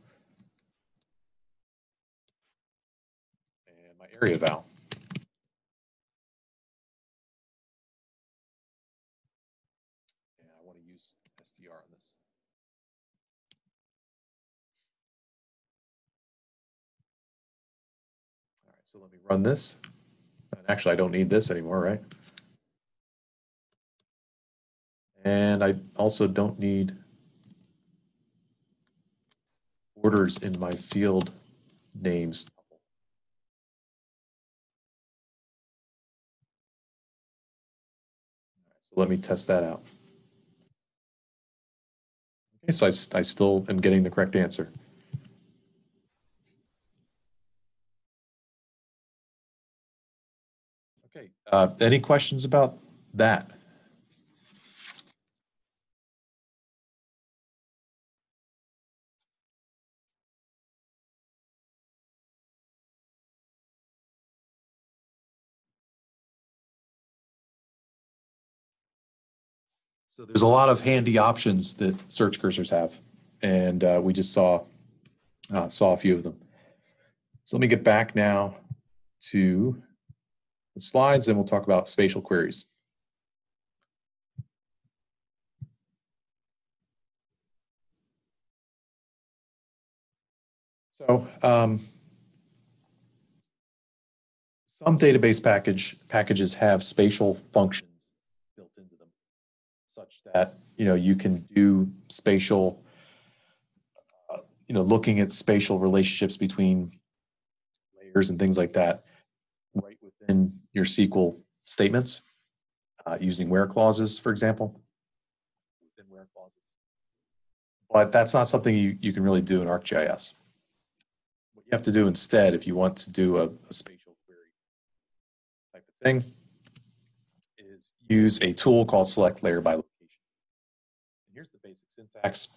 And my area val. And I want to use str on this. All right, so let me run this. And actually, I don't need this anymore, right? And I also don't need orders in my field names. Let me test that out. Okay, so I, I still am getting the correct answer. Okay, uh, any questions about that? So there's a lot of handy options that search cursors have, and uh, we just saw uh, saw a few of them. So let me get back now to the slides, and we'll talk about spatial queries. So um, some database package packages have spatial functions such that you know you can do spatial, you know, looking at spatial relationships between layers and things like that, right within your SQL statements, uh, using where clauses, for example. Where clauses. But that's not something you, you can really do in ArcGIS. What you have to do instead, if you want to do a, a spatial query type of thing, use a tool called select layer by location. And here's the basic syntax.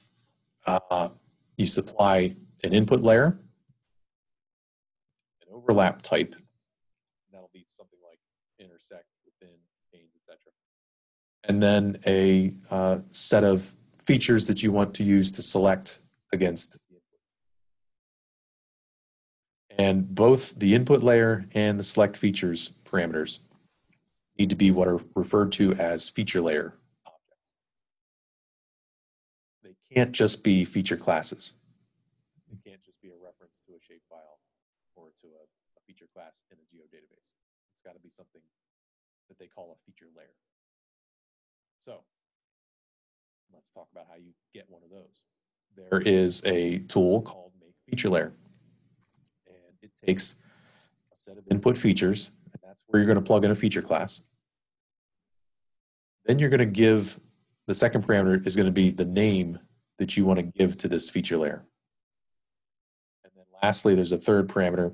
Uh, you supply an input layer, an overlap type. That'll be something like intersect, within, chains, etc. And then a uh, set of features that you want to use to select against. And both the input layer and the select features parameters need to be what are referred to as feature layer objects. They can't just be feature classes. They can't just be a reference to a shapefile or to a, a feature class in a geodatabase. It's got to be something that they call a feature layer. So let's talk about how you get one of those. There is a tool called Make Feature Layer. And it takes a set of input features, that's where you're going to plug in a feature class. Then you're going to give, the second parameter is going to be the name that you want to give to this feature layer. And then lastly, there's a third parameter,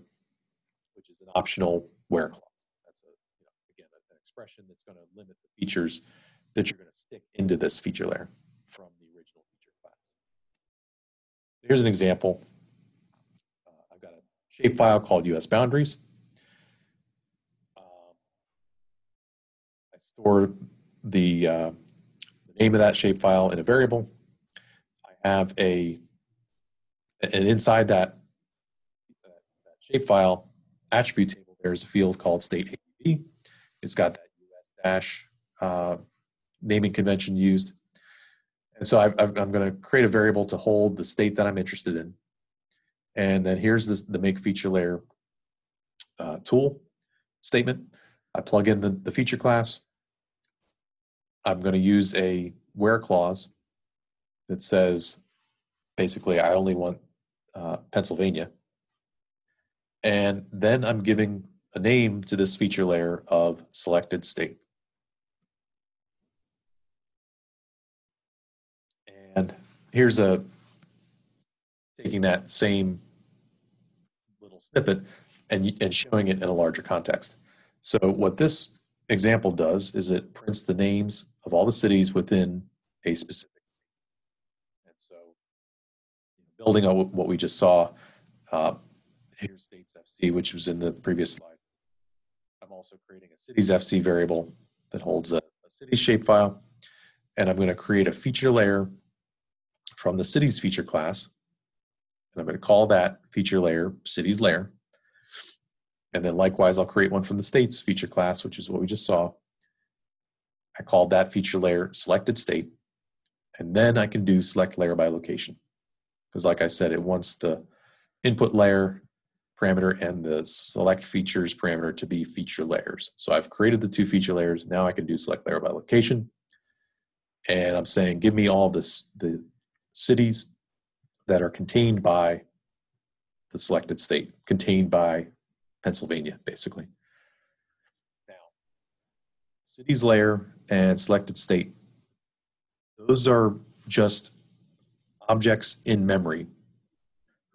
which is an optional where clause. That's a, you know, again, an expression that's going to limit the features that you're going to stick into this feature layer from the original feature class. Here's an example. Uh, I've got a shapefile called US boundaries. Um, I store the, uh, name of that shapefile in a variable. I have a, and inside that, that, shapefile attribute table, there's a field called state ABV. It's got that US dash uh, naming convention used. And so I, I'm going to create a variable to hold the state that I'm interested in. And then here's this, the make feature layer uh, tool statement. I plug in the, the feature class. I'm going to use a where clause that says, basically, I only want uh, Pennsylvania. And then I'm giving a name to this feature layer of selected state. And here's a taking that same little snippet and, and showing it in a larger context. So what this example does is it prints the names of all the cities within a specific. And so building on what we just saw, uh, here's states FC, which was in the previous slide. I'm also creating a cities FC variable that holds a, a city shapefile. And I'm going to create a feature layer from the cities feature class. And I'm going to call that feature layer cities layer. And then likewise, I'll create one from the states feature class, which is what we just saw. I called that feature layer selected state. And then I can do select layer by location. Because like I said, it wants the input layer parameter and the select features parameter to be feature layers. So I've created the two feature layers. Now I can do select layer by location. And I'm saying, give me all this, the cities that are contained by the selected state, contained by Pennsylvania, basically. Now, cities layer and selected state, those are just objects in memory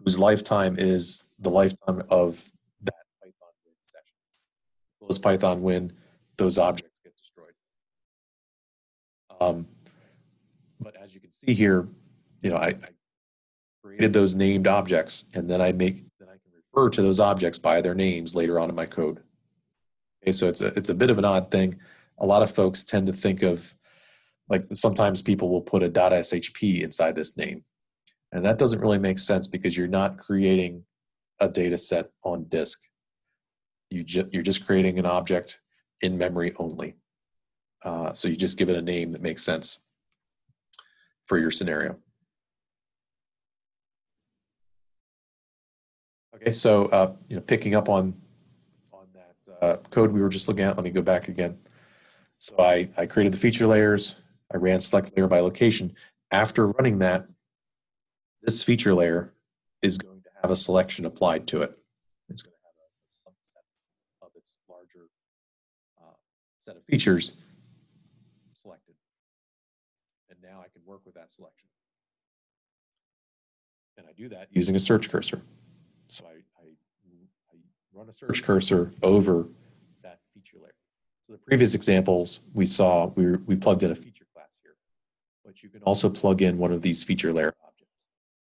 whose lifetime is the lifetime of that Python win session. Close PythonWin, those objects get destroyed. Um, but as you can see here, you know, I, I created those named objects and then I make then I can refer to those objects by their names later on in my code. Okay, so it's a it's a bit of an odd thing. A lot of folks tend to think of like sometimes people will put a .shp inside this name. And that doesn't really make sense because you're not creating a data set on disk. You ju you're just creating an object in memory only. Uh, so you just give it a name that makes sense for your scenario. Okay, so uh, you know, picking up on on that uh, code we were just looking at, let me go back again. So I, I created the feature layers, I ran select layer by location. After running that, this feature layer is going to have a selection applied to it. It's going to have a subset of its larger uh, set of features selected. And now I can work with that selection. And I do that using a search cursor. So I, I, I run a search cursor over. So the previous examples we saw, we, we plugged in a feature class here, but you can also plug in one of these feature layer objects.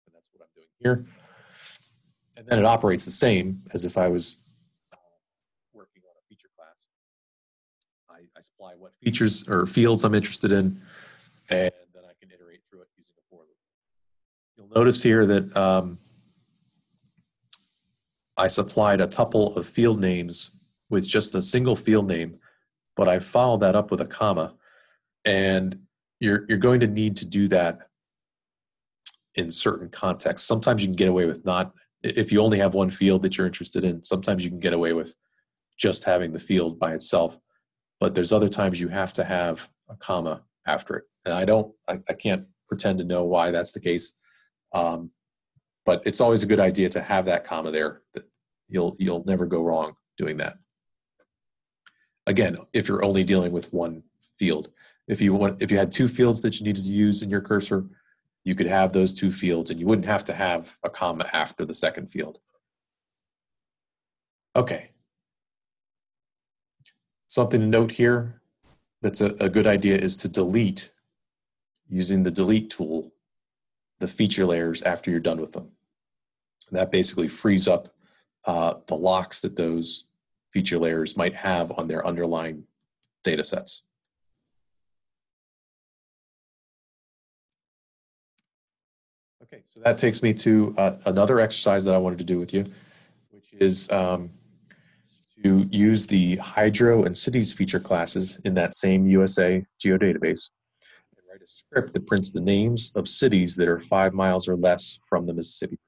And that's what I'm doing here. And then it operates the same as if I was uh, working on a feature class. I, I supply what features or fields I'm interested in, and then I can iterate through it using a for loop. You'll notice here that um, I supplied a tuple of field names with just a single field name, but I followed that up with a comma. And you're, you're going to need to do that in certain contexts. Sometimes you can get away with not, if you only have one field that you're interested in, sometimes you can get away with just having the field by itself. But there's other times you have to have a comma after it. And I don't, I, I can't pretend to know why that's the case. Um, but it's always a good idea to have that comma there. You'll, you'll never go wrong doing that. Again, if you're only dealing with one field. If you want, if you had two fields that you needed to use in your cursor, you could have those two fields and you wouldn't have to have a comma after the second field. Okay. Something to note here that's a, a good idea is to delete using the delete tool the feature layers after you're done with them. That basically frees up uh, the locks that those feature layers might have on their underlying data sets. Okay, so that takes me to uh, another exercise that I wanted to do with you, which is um, to use the hydro and cities feature classes in that same USA geodatabase and write a script that prints the names of cities that are five miles or less from the Mississippi.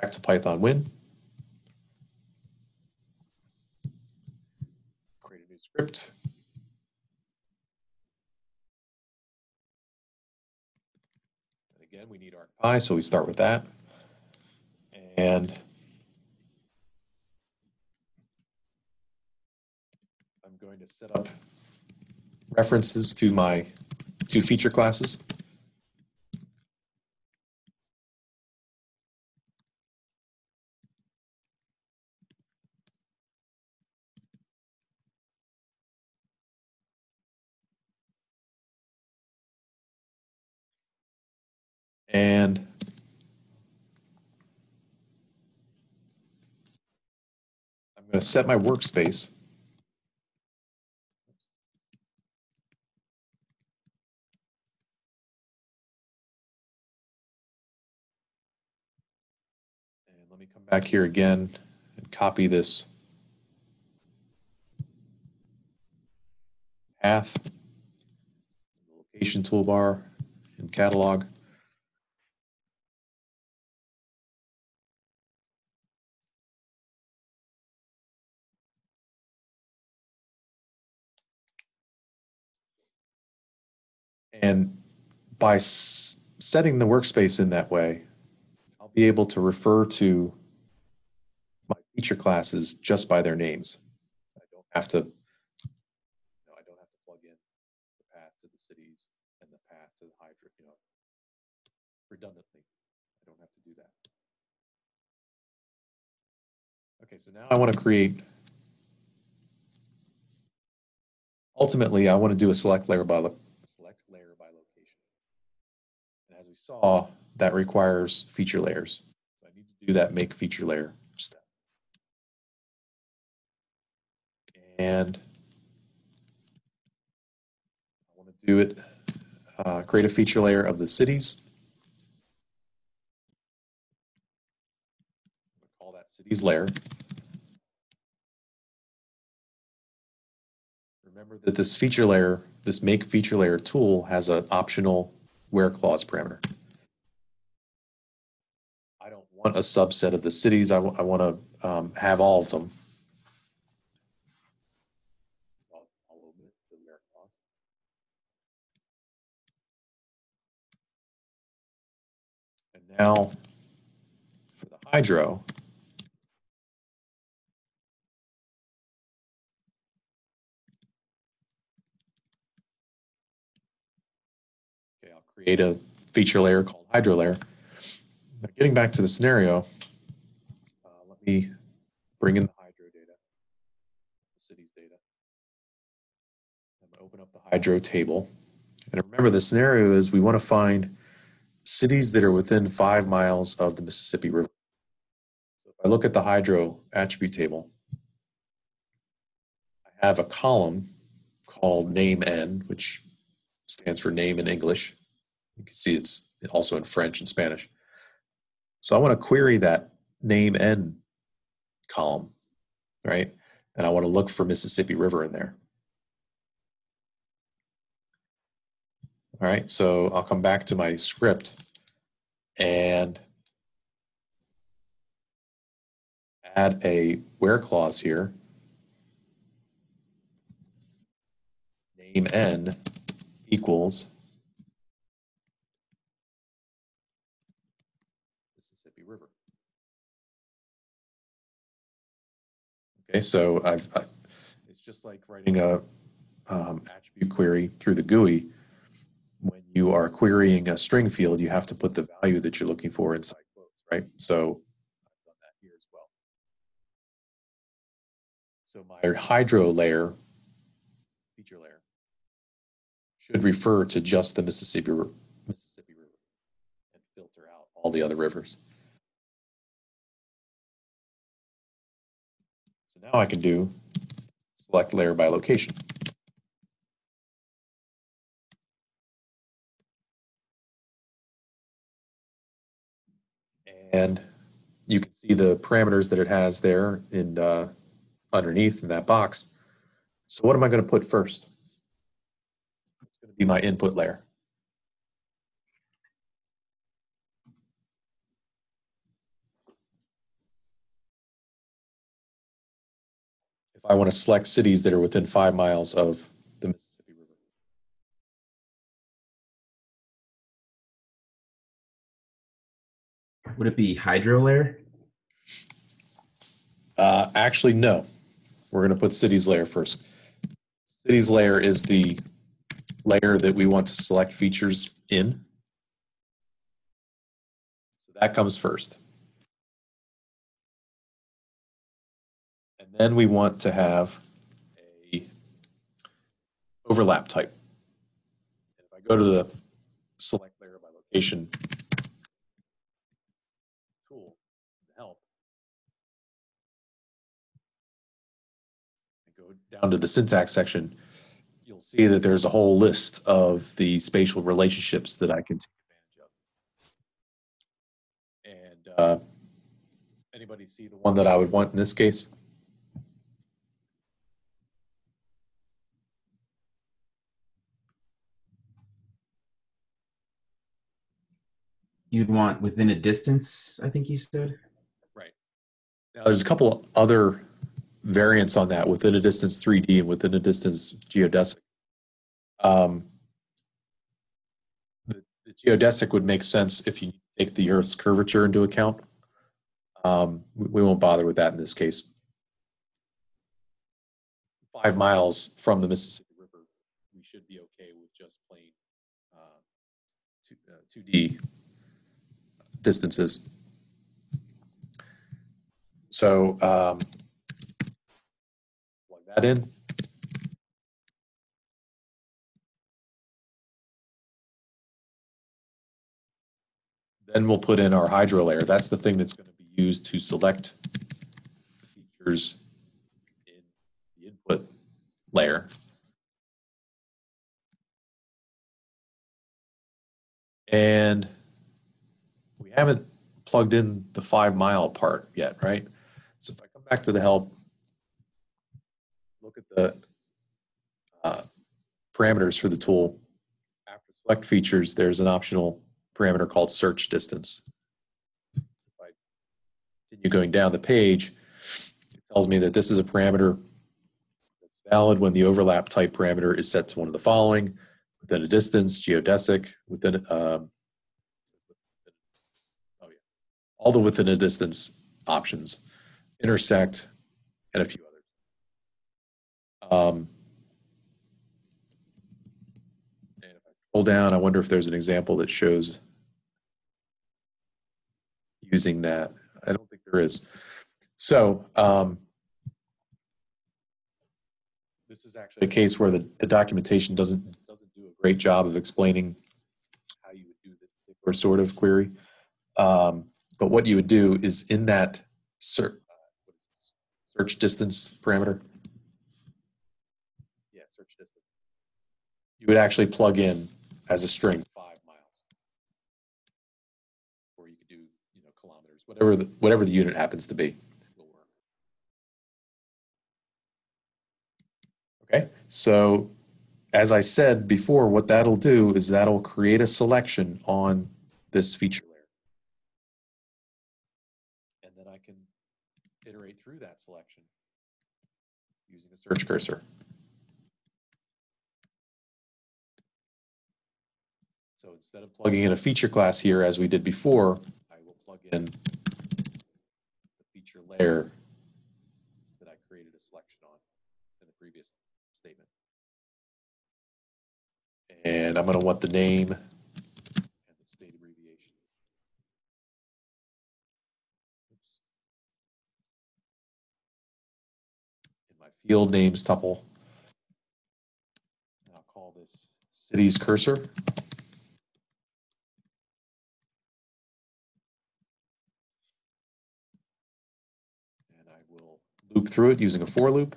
Back to PythonWin. Create a new script. And again, we need ArcPy, so we start with that. And I'm going to set up references to my two feature classes. And I'm going to set my workspace. And let me come back here again and copy this path, location toolbar and catalog. And by setting the workspace in that way, I'll be able to refer to my feature classes just by their names. I don't have to, no, I don't have to plug in the path to the cities and the path to the hydro, you know, redundantly. I don't have to do that. Okay, so now I want to create, ultimately, I want to do a select layer by, lo- select layer by location. And as we saw, that requires feature layers. So I need to do that make feature layer step. And I want to do it, uh, create a feature layer of the cities. Call that cities layer. Remember that this feature layer, this make feature layer tool has an optional where clause parameter. I don't want a subset of the cities. I want to um, have all of them. And now for the hydro, Okay, I'll create a feature layer called hydro layer. Now, getting back to the scenario, uh, let me bring in the hydro data, the city's data. I'm gonna open up the hydro table. And remember, the scenario is we want to find cities that are within five miles of the Mississippi River. So if I look at the hydro attribute table, I have a column called name n, which stands for name in English. You can see it's also in French and Spanish. So I want to query that name n column, right? And I want to look for Mississippi River in there. All right, so I'll come back to my script and add a where clause here. Name n equals Mississippi River. Okay, so I've, I, it's just like writing a um, attribute query through the GUI. When you are querying a string field, you have to put the value that you're looking for inside quotes, right? So I've done that here as well. So my hydro layer, feature layer, should refer to just the Mississippi Mississippi River and filter out all the other rivers. Now I can do select layer by location. And you can see the parameters that it has there in uh, underneath in that box. So what am I going to put first? It's going to be my input layer. If I want to select cities that are within five miles of the Mississippi River. Would it be hydro layer? Uh, actually, no. We're going to put cities layer first. Cities layer is the layer that we want to select features in. So that comes first. Then we want to have a overlap type. If I go to the select layer by location tool to help, go down to the syntax section, you'll see that there's a whole list of the spatial relationships that I can take advantage of. And uh, anybody see the one that I would want in this case? You'd want within a distance, I think you said. Right. Now, there's a couple of other variants on that within a distance 3D and within a distance geodesic. Um, the, the geodesic would make sense if you take the Earth's curvature into account. Um, we, we won't bother with that in this case. Five miles from the Mississippi River, we should be okay with just plain uh, two, uh, 2D distances. So um, plug that in. Then we'll put in our hydro layer. That's the thing that's going to be used to select features in the input layer. And we haven't plugged in the five mile part yet, right? So if I come back to the help, look at the uh, parameters for the tool. After select features, there's an optional parameter called search distance. So if I continue going down the page, it tells me that this is a parameter that's valid when the overlap type parameter is set to one of the following, within a distance, geodesic, within, um, oh yeah, all the within a distance options intersect, and a few others. Um, and if I scroll down, I wonder if there's an example that shows using that. I don't think there is. So um, this is actually a case where the, the documentation doesn't doesn't do a great job of explaining how you would do this particular sort of query. Um, but what you would do is in that search search distance parameter. Yeah, search distance. You would actually plug in as a string five miles, or you could do you know kilometers, whatever the, whatever the unit happens to be. Okay, so as I said before, what that'll do is that'll create a selection on this feature layer. And then I can iterate through that selection using a search cursor. So instead of plugging in a feature class here as we did before, I will plug in the feature layer that I created a selection on in the previous statement. And I'm going to want the name and the state abbreviation. Oops. In my field names tuple, I'll call this city's cursor. And I will loop through it using a for loop.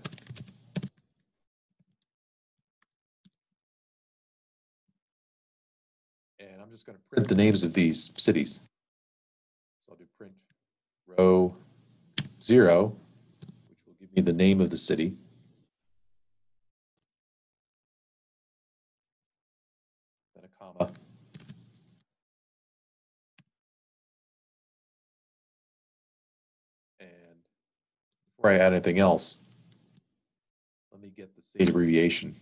And I'm just going to print the names of these cities. So I'll do print row zero, the name of the city. Then a comma. And before I add anything else, let me get the state abbreviation.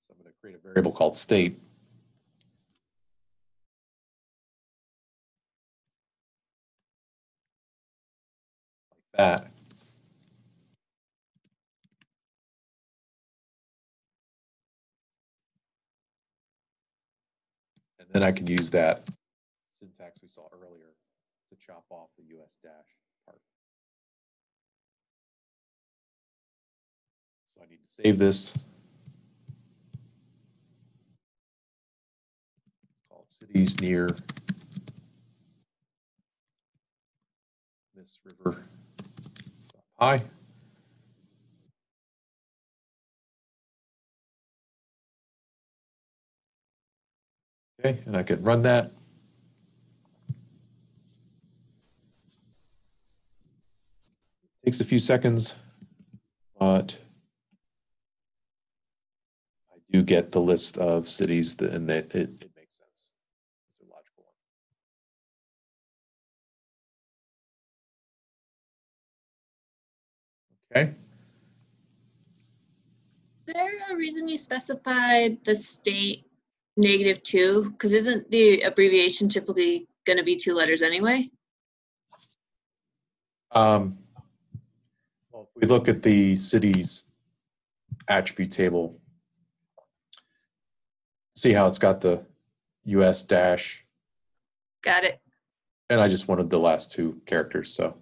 So I'm going to create a variable called state. Like that. And then I can use that syntax we saw earlier to chop off the US dash part. So I need to save this. Call it cities near Miss River. Hi. Okay, and I could run that. Takes a few seconds, but I do get the list of cities that, and that it, it makes sense. It's a logical one. Okay, Is there a reason you specified the state negative two? Because isn't the abbreviation typically going to be two letters anyway? Um, well, if we look at the city's attribute table, see how it's got the US dash, Got it. and I just wanted the last two characters, so.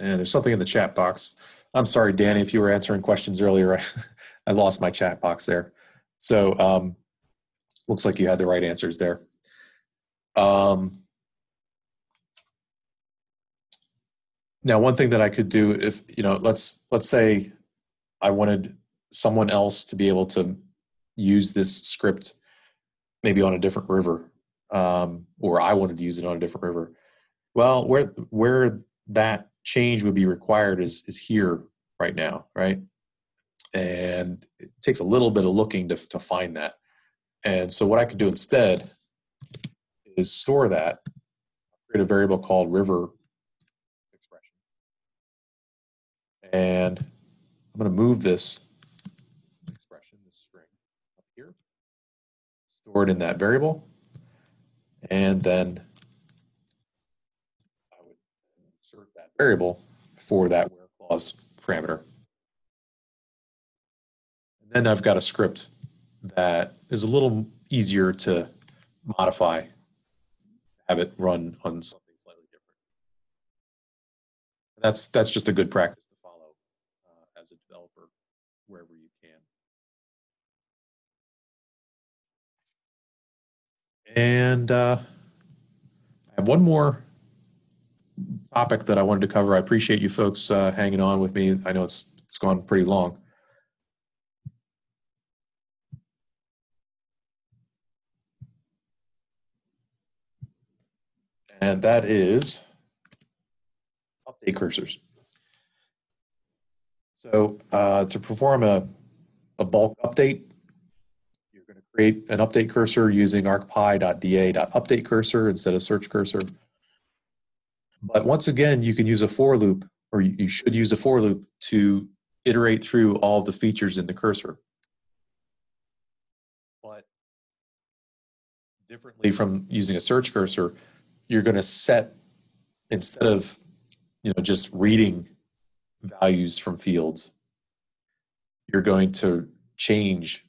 And there's something in the chat box. I'm sorry, Danny, if you were answering questions earlier, [laughs] I lost my chat box there. So, um, looks like you had the right answers there. Um, now, one thing that I could do if, you know, let's, let's say I wanted someone else to be able to use this script maybe on a different river, um, or I wanted to use it on a different river. Well, where, where that change would be required is, is here right now, right? And it takes a little bit of looking to, to find that. And so what I could do instead is store that, create a variable called river expression. And I'm going to move this expression, this string, up here, store it in that variable, and then I would insert that variable for that where clause parameter. And then I've got a script that is a little easier to modify have it run on something slightly different. That's that's just a good practice to follow uh, as a developer wherever you can. And uh, I have one more topic that I wanted to cover. I appreciate you folks uh, hanging on with me. I know it's it's gone pretty long. and that is update cursors. So uh, to perform a, a bulk update, you're going to create an update cursor using arcpy.da.update cursor instead of search cursor. But once again, you can use a for loop, or you should use a for loop to iterate through all the features in the cursor. But differently from using a search cursor, you're going to set instead of you know just reading values from fields you're going to change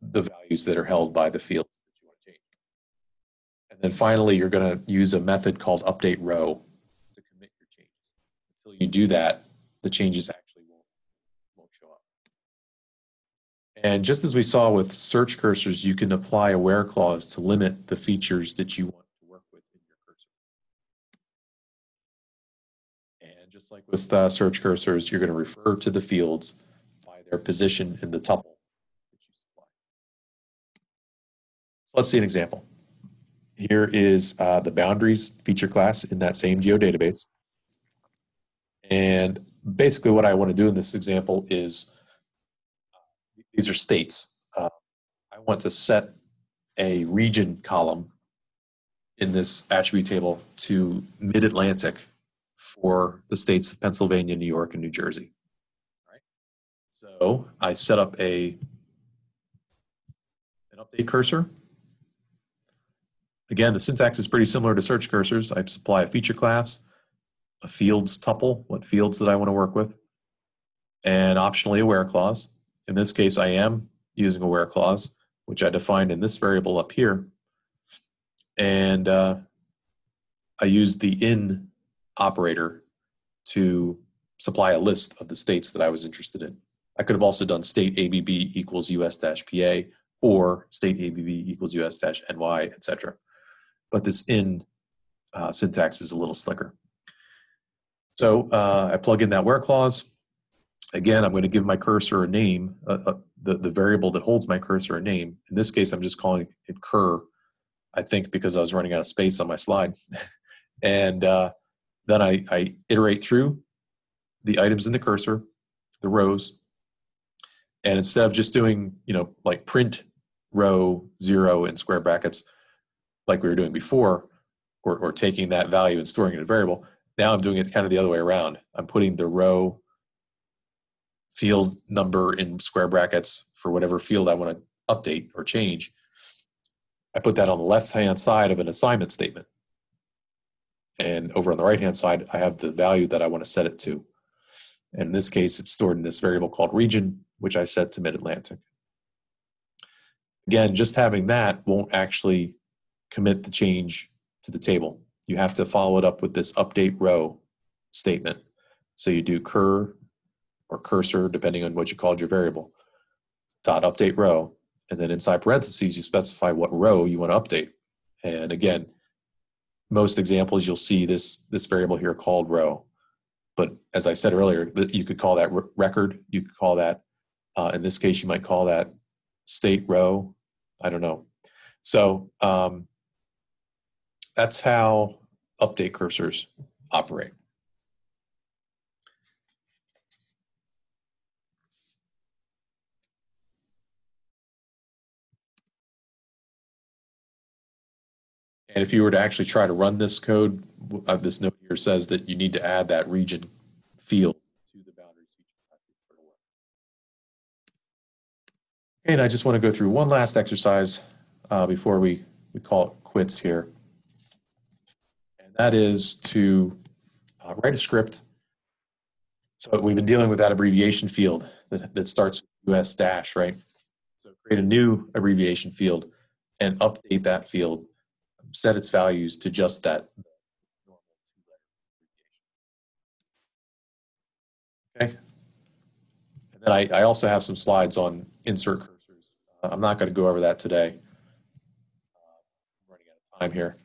the values that are held by the fields that you want to change and then finally you're going to use a method called update row to commit your changes until you do that the changes actually won't won't show up and just as we saw with search cursors you can apply a where clause to limit the features that you want to work with in your cursor. And just like with uh, search cursors, you're going to refer to the fields by their position in the tuple that you supply. So let's see an example. Here is uh, the boundaries feature class in that same geodatabase. And basically what I want to do in this example is, these are states. Uh, I want to set a region column in this attribute table to mid-Atlantic for the states of Pennsylvania, New York, and New Jersey. Right. So I set up a an update cursor. Again, the syntax is pretty similar to search cursors. I supply a feature class, a fields tuple, what fields that I want to work with, and optionally a where clause. In this case, I am using a where clause, which I defined in this variable up here. And uh, I use the in operator to supply a list of the states that I was interested in. I could have also done state ABB equals US dash PA or state ABB equals US dash NY, etc. But this in uh, syntax is a little slicker. So uh, I plug in that where clause. Again, I'm going to give my cursor a name, uh, uh, the, the variable that holds my cursor a name. In this case, I'm just calling it cur, I think because I was running out of space on my slide. [laughs] and uh, then I, I iterate through the items in the cursor, the rows, and instead of just doing, you know, like print row zero in square brackets, like we were doing before, or, or taking that value and storing it in a variable, now I'm doing it kind of the other way around. I'm putting the row field number in square brackets for whatever field I want to update or change. I put that on the left hand side of an assignment statement. And over on the right hand side, I have the value that I want to set it to. And in this case, it's stored in this variable called region, which I set to mid-Atlantic. Again, just having that won't actually commit the change to the table. You have to follow it up with this update row statement. So you do cur or cursor, depending on what you called your variable, dot update row, and then inside parentheses, you specify what row you want to update. And again, most examples, you'll see this, this variable here called row. But as I said earlier, you could call that record, you could call that, uh, in this case, you might call that state row, I don't know. So um, that's how update cursors operate. And if you were to actually try to run this code, uh, this note here says that you need to add that region field to the boundaries feature. And I just want to go through one last exercise uh, before we, we call it quits here. And that is to uh, write a script. So we've been dealing with that abbreviation field that, that starts with US dash, right? So create a new abbreviation field and update that field set its values to just that Okay. And then I, I also have some slides on insert cursors. I'm not going to go over that today. I'm running out of time here.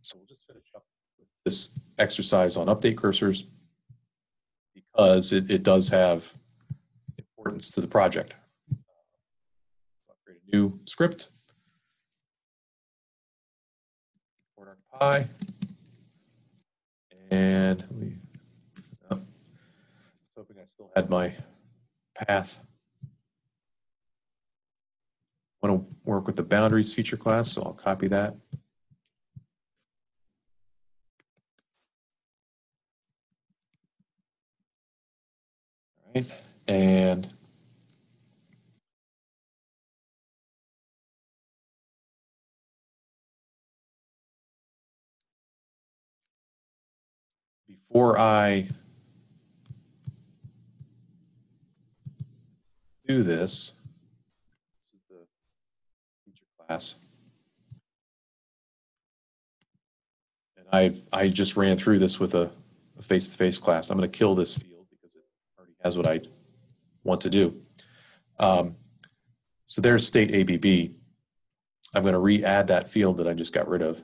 So we'll just finish up with this exercise on update cursors because it, it does have importance to the project. I'll create a new script. pi. And me, oh, hoping I still had my path. I want to work with the boundaries feature class, so I'll copy that. All right, and before I do this, this is the feature class. And I, I just ran through this with a face-to-face -face class. I'm going to kill this field has what I want to do. Um, so there's state ABB. I'm going to re-add that field that I just got rid of.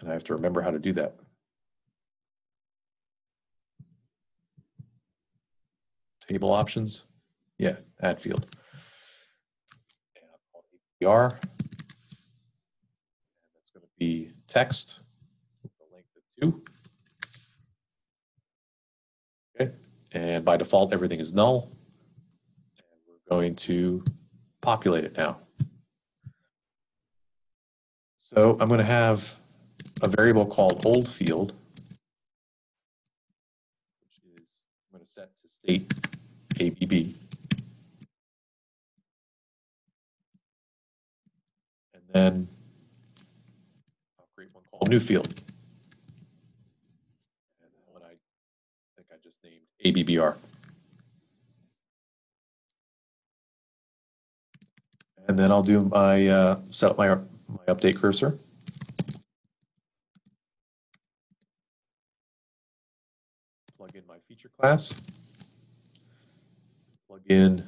And I have to remember how to do that. Table options. Yeah, add field. And that's going to be text. The Length of two. Okay. And by default, everything is null. And we're going to populate it now. So I'm going to have a variable called old field, which is I'm going to set to state ABB. And then I'll create one called new field. And one I think I just named ABBR. And then I'll do my, uh, set up my, my update cursor. Plug in my feature class, plug in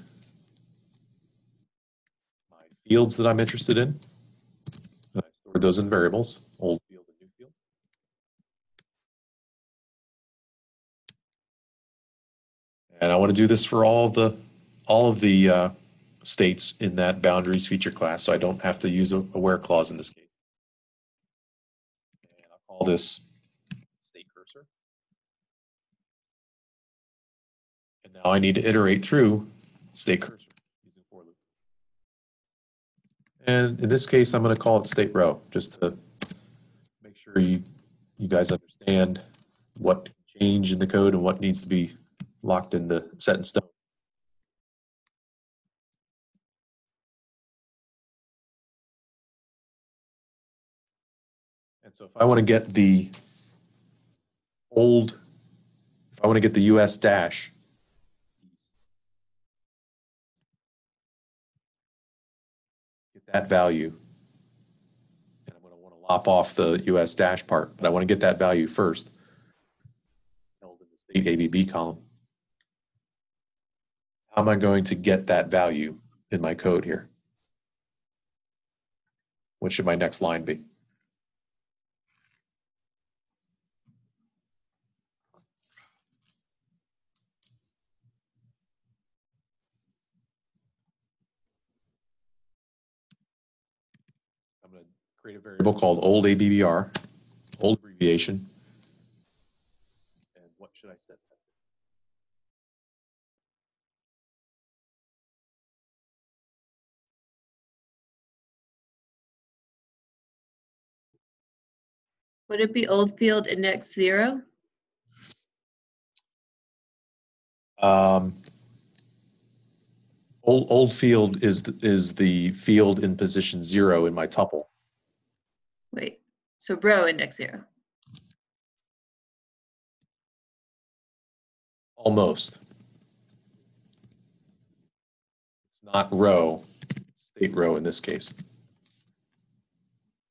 my fields that I'm interested in. I store those in variables, old field and new field. And I want to do this for all the, all of the uh, states in that boundaries feature class, so I don't have to use a, a where clause in this case. And I'll call this state cursor. And now I need to iterate through state cursor using for loop. And in this case, I'm going to call it state row, just to make sure you, you guys understand what change in the code and what needs to be locked into set in stone. And so if I want to get the old, if I want to get the US dash, get that value, and I'm going to want to lop off the US dash part, but I want to get that value first held in the state ABB column. How am I going to get that value in my code here? What should my next line be? I'm going to create a variable called old ABBR, old abbreviation. And what should I set that? Would it be old field index zero? Um, old, old field is, th- is the field in position zero in my tuple. Wait, so row index zero. Almost. It's not row, state row in this case.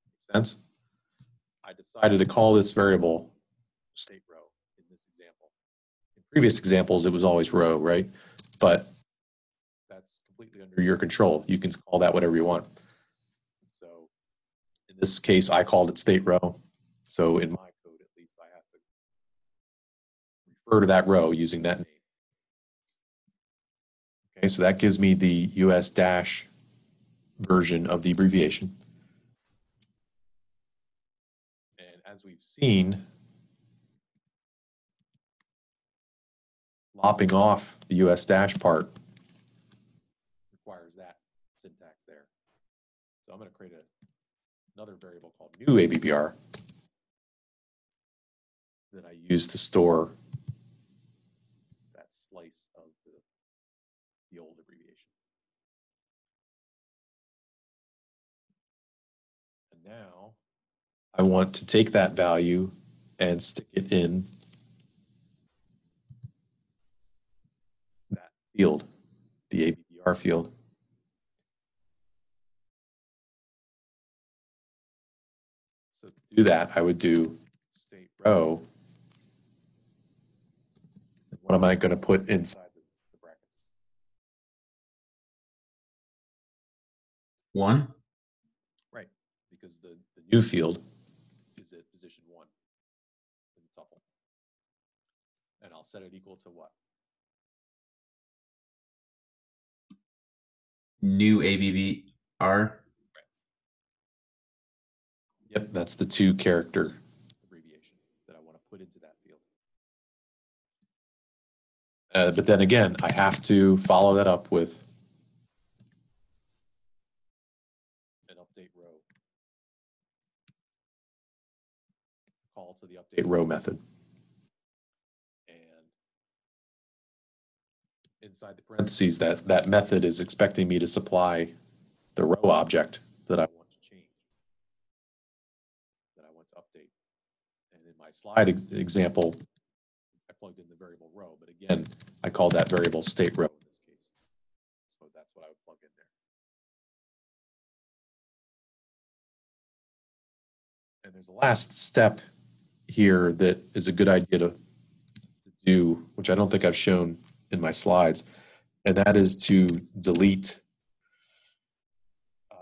Make sense? I decided to call this variable state row in this example. In previous examples, it was always row, right? But that's completely under your control. You can call that whatever you want. So in this case, I called it state row. So in my code, at least, I have to refer to that row using that name. Okay, so that gives me the US dash version of the abbreviation. And as we've seen, lopping off the US dash part requires that syntax there. So I'm going to create a, another variable called new ABBR that I use to store that slice of the, the old I want to take that value and stick it in that field, the ABBR field. So to do that, I would do state row. What am I going to put inside the the brackets? One. Right, because the, the new field is at position one in the tuple. And I'll set it equal to what? New ABBR. Yep, that's the two character abbreviation that I want to put into that field. Uh, but then again, I have to follow that up with an update row. Call to the update row method. And inside the parentheses, that, that method is expecting me to supply the row object that I want to change that I want to update. And in my slide ex- example, I plugged in the variable row, but again, I call that variable state row in this case. So that's what I would plug in there. And there's a last step here that is a good idea to, do, which I don't think I've shown in my slides, and that is to delete, um,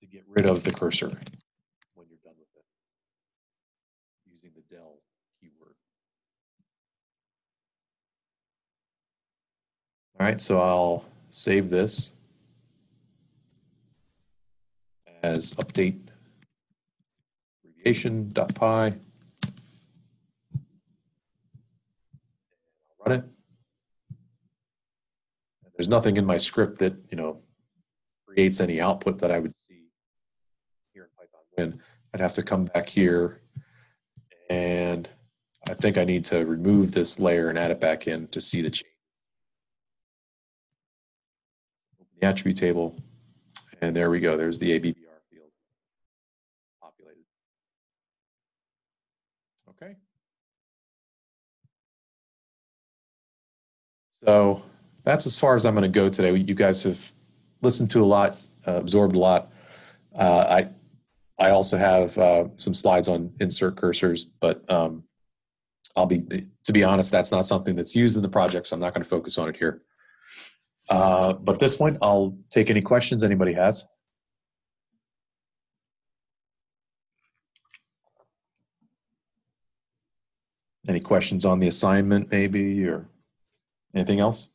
to get rid of the cursor when you're done with it using the del keyword. All right, so I'll save this as update abbreviation.py. I'll run it. There's nothing in my script that, you know, creates any output that I would see here in Python Win. I'd have to come back here and I think I need to remove this layer and add it back in to see the change. Open the attribute table, and there we go. There's the ABBR field populated. Okay. So that's as far as I'm going to go today. You guys have listened to a lot, uh, absorbed a lot. Uh, I I also have uh, some slides on insert cursors, but um, I'll be to be honest, that's not something that's used in the project, so I'm not going to focus on it here. Uh, but at this point, I'll take any questions anybody has. Any questions on the assignment, maybe, or anything else?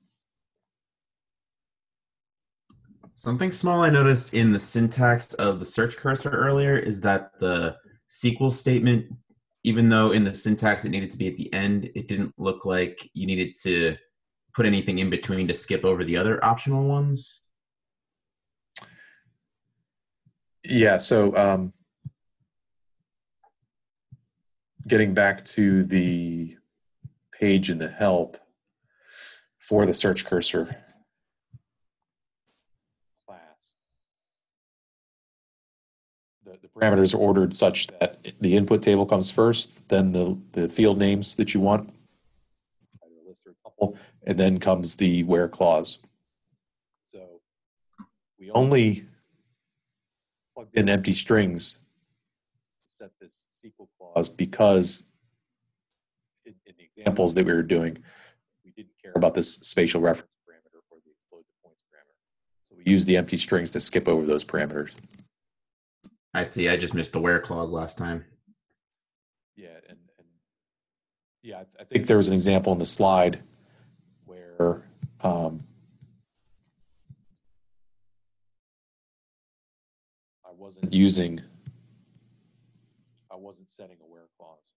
Something small I noticed in the syntax of the search cursor earlier is that the SQL statement, even though in the syntax it needed to be at the end, it didn't look like you needed to put anything in between to skip over the other optional ones. Yeah, so um, getting back to the page in the help for the search cursor class, the, the parameters are ordered such that the input table comes first, then the, the field names that you want, and then comes the where clause. So we only plugged in empty strings to set this SQL clause because in, in the examples that we were doing, we didn't care about this spatial reference parameter or the explode the points parameter. So we used the empty strings to skip over those parameters. I see. I just missed the where clause last time. Yeah, and, and yeah, I, think there was an example in the slide where um, I wasn't using, I wasn't setting a where clause.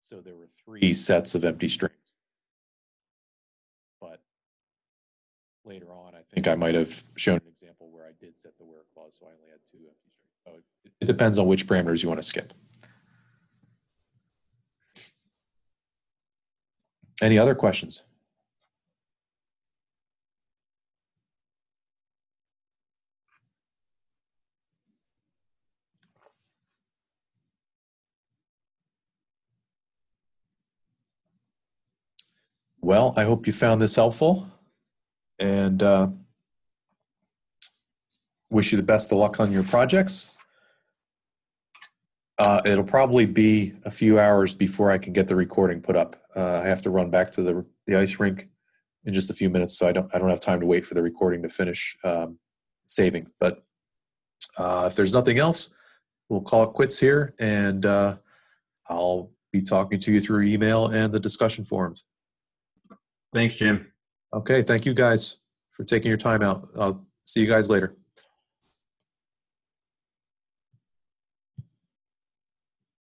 So there were three sets of empty strings. Later on, I think I might have shown an example where I did set the where clause, so I only had two empty strings. So it, it depends on which parameters you want to skip. Any other questions? Well, I hope you found this helpful and uh, wish you the best of luck on your projects. Uh, it'll probably be a few hours before I can get the recording put up. Uh, I have to run back to the the ice rink in just a few minutes, so I don't I don't have time to wait for the recording to finish um, saving. But uh, if there's nothing else, we'll call it quits here, and uh, I'll be talking to you through email and the discussion forums. Thanks, Jim. Okay, thank you guys for taking your time out. I'll see you guys later.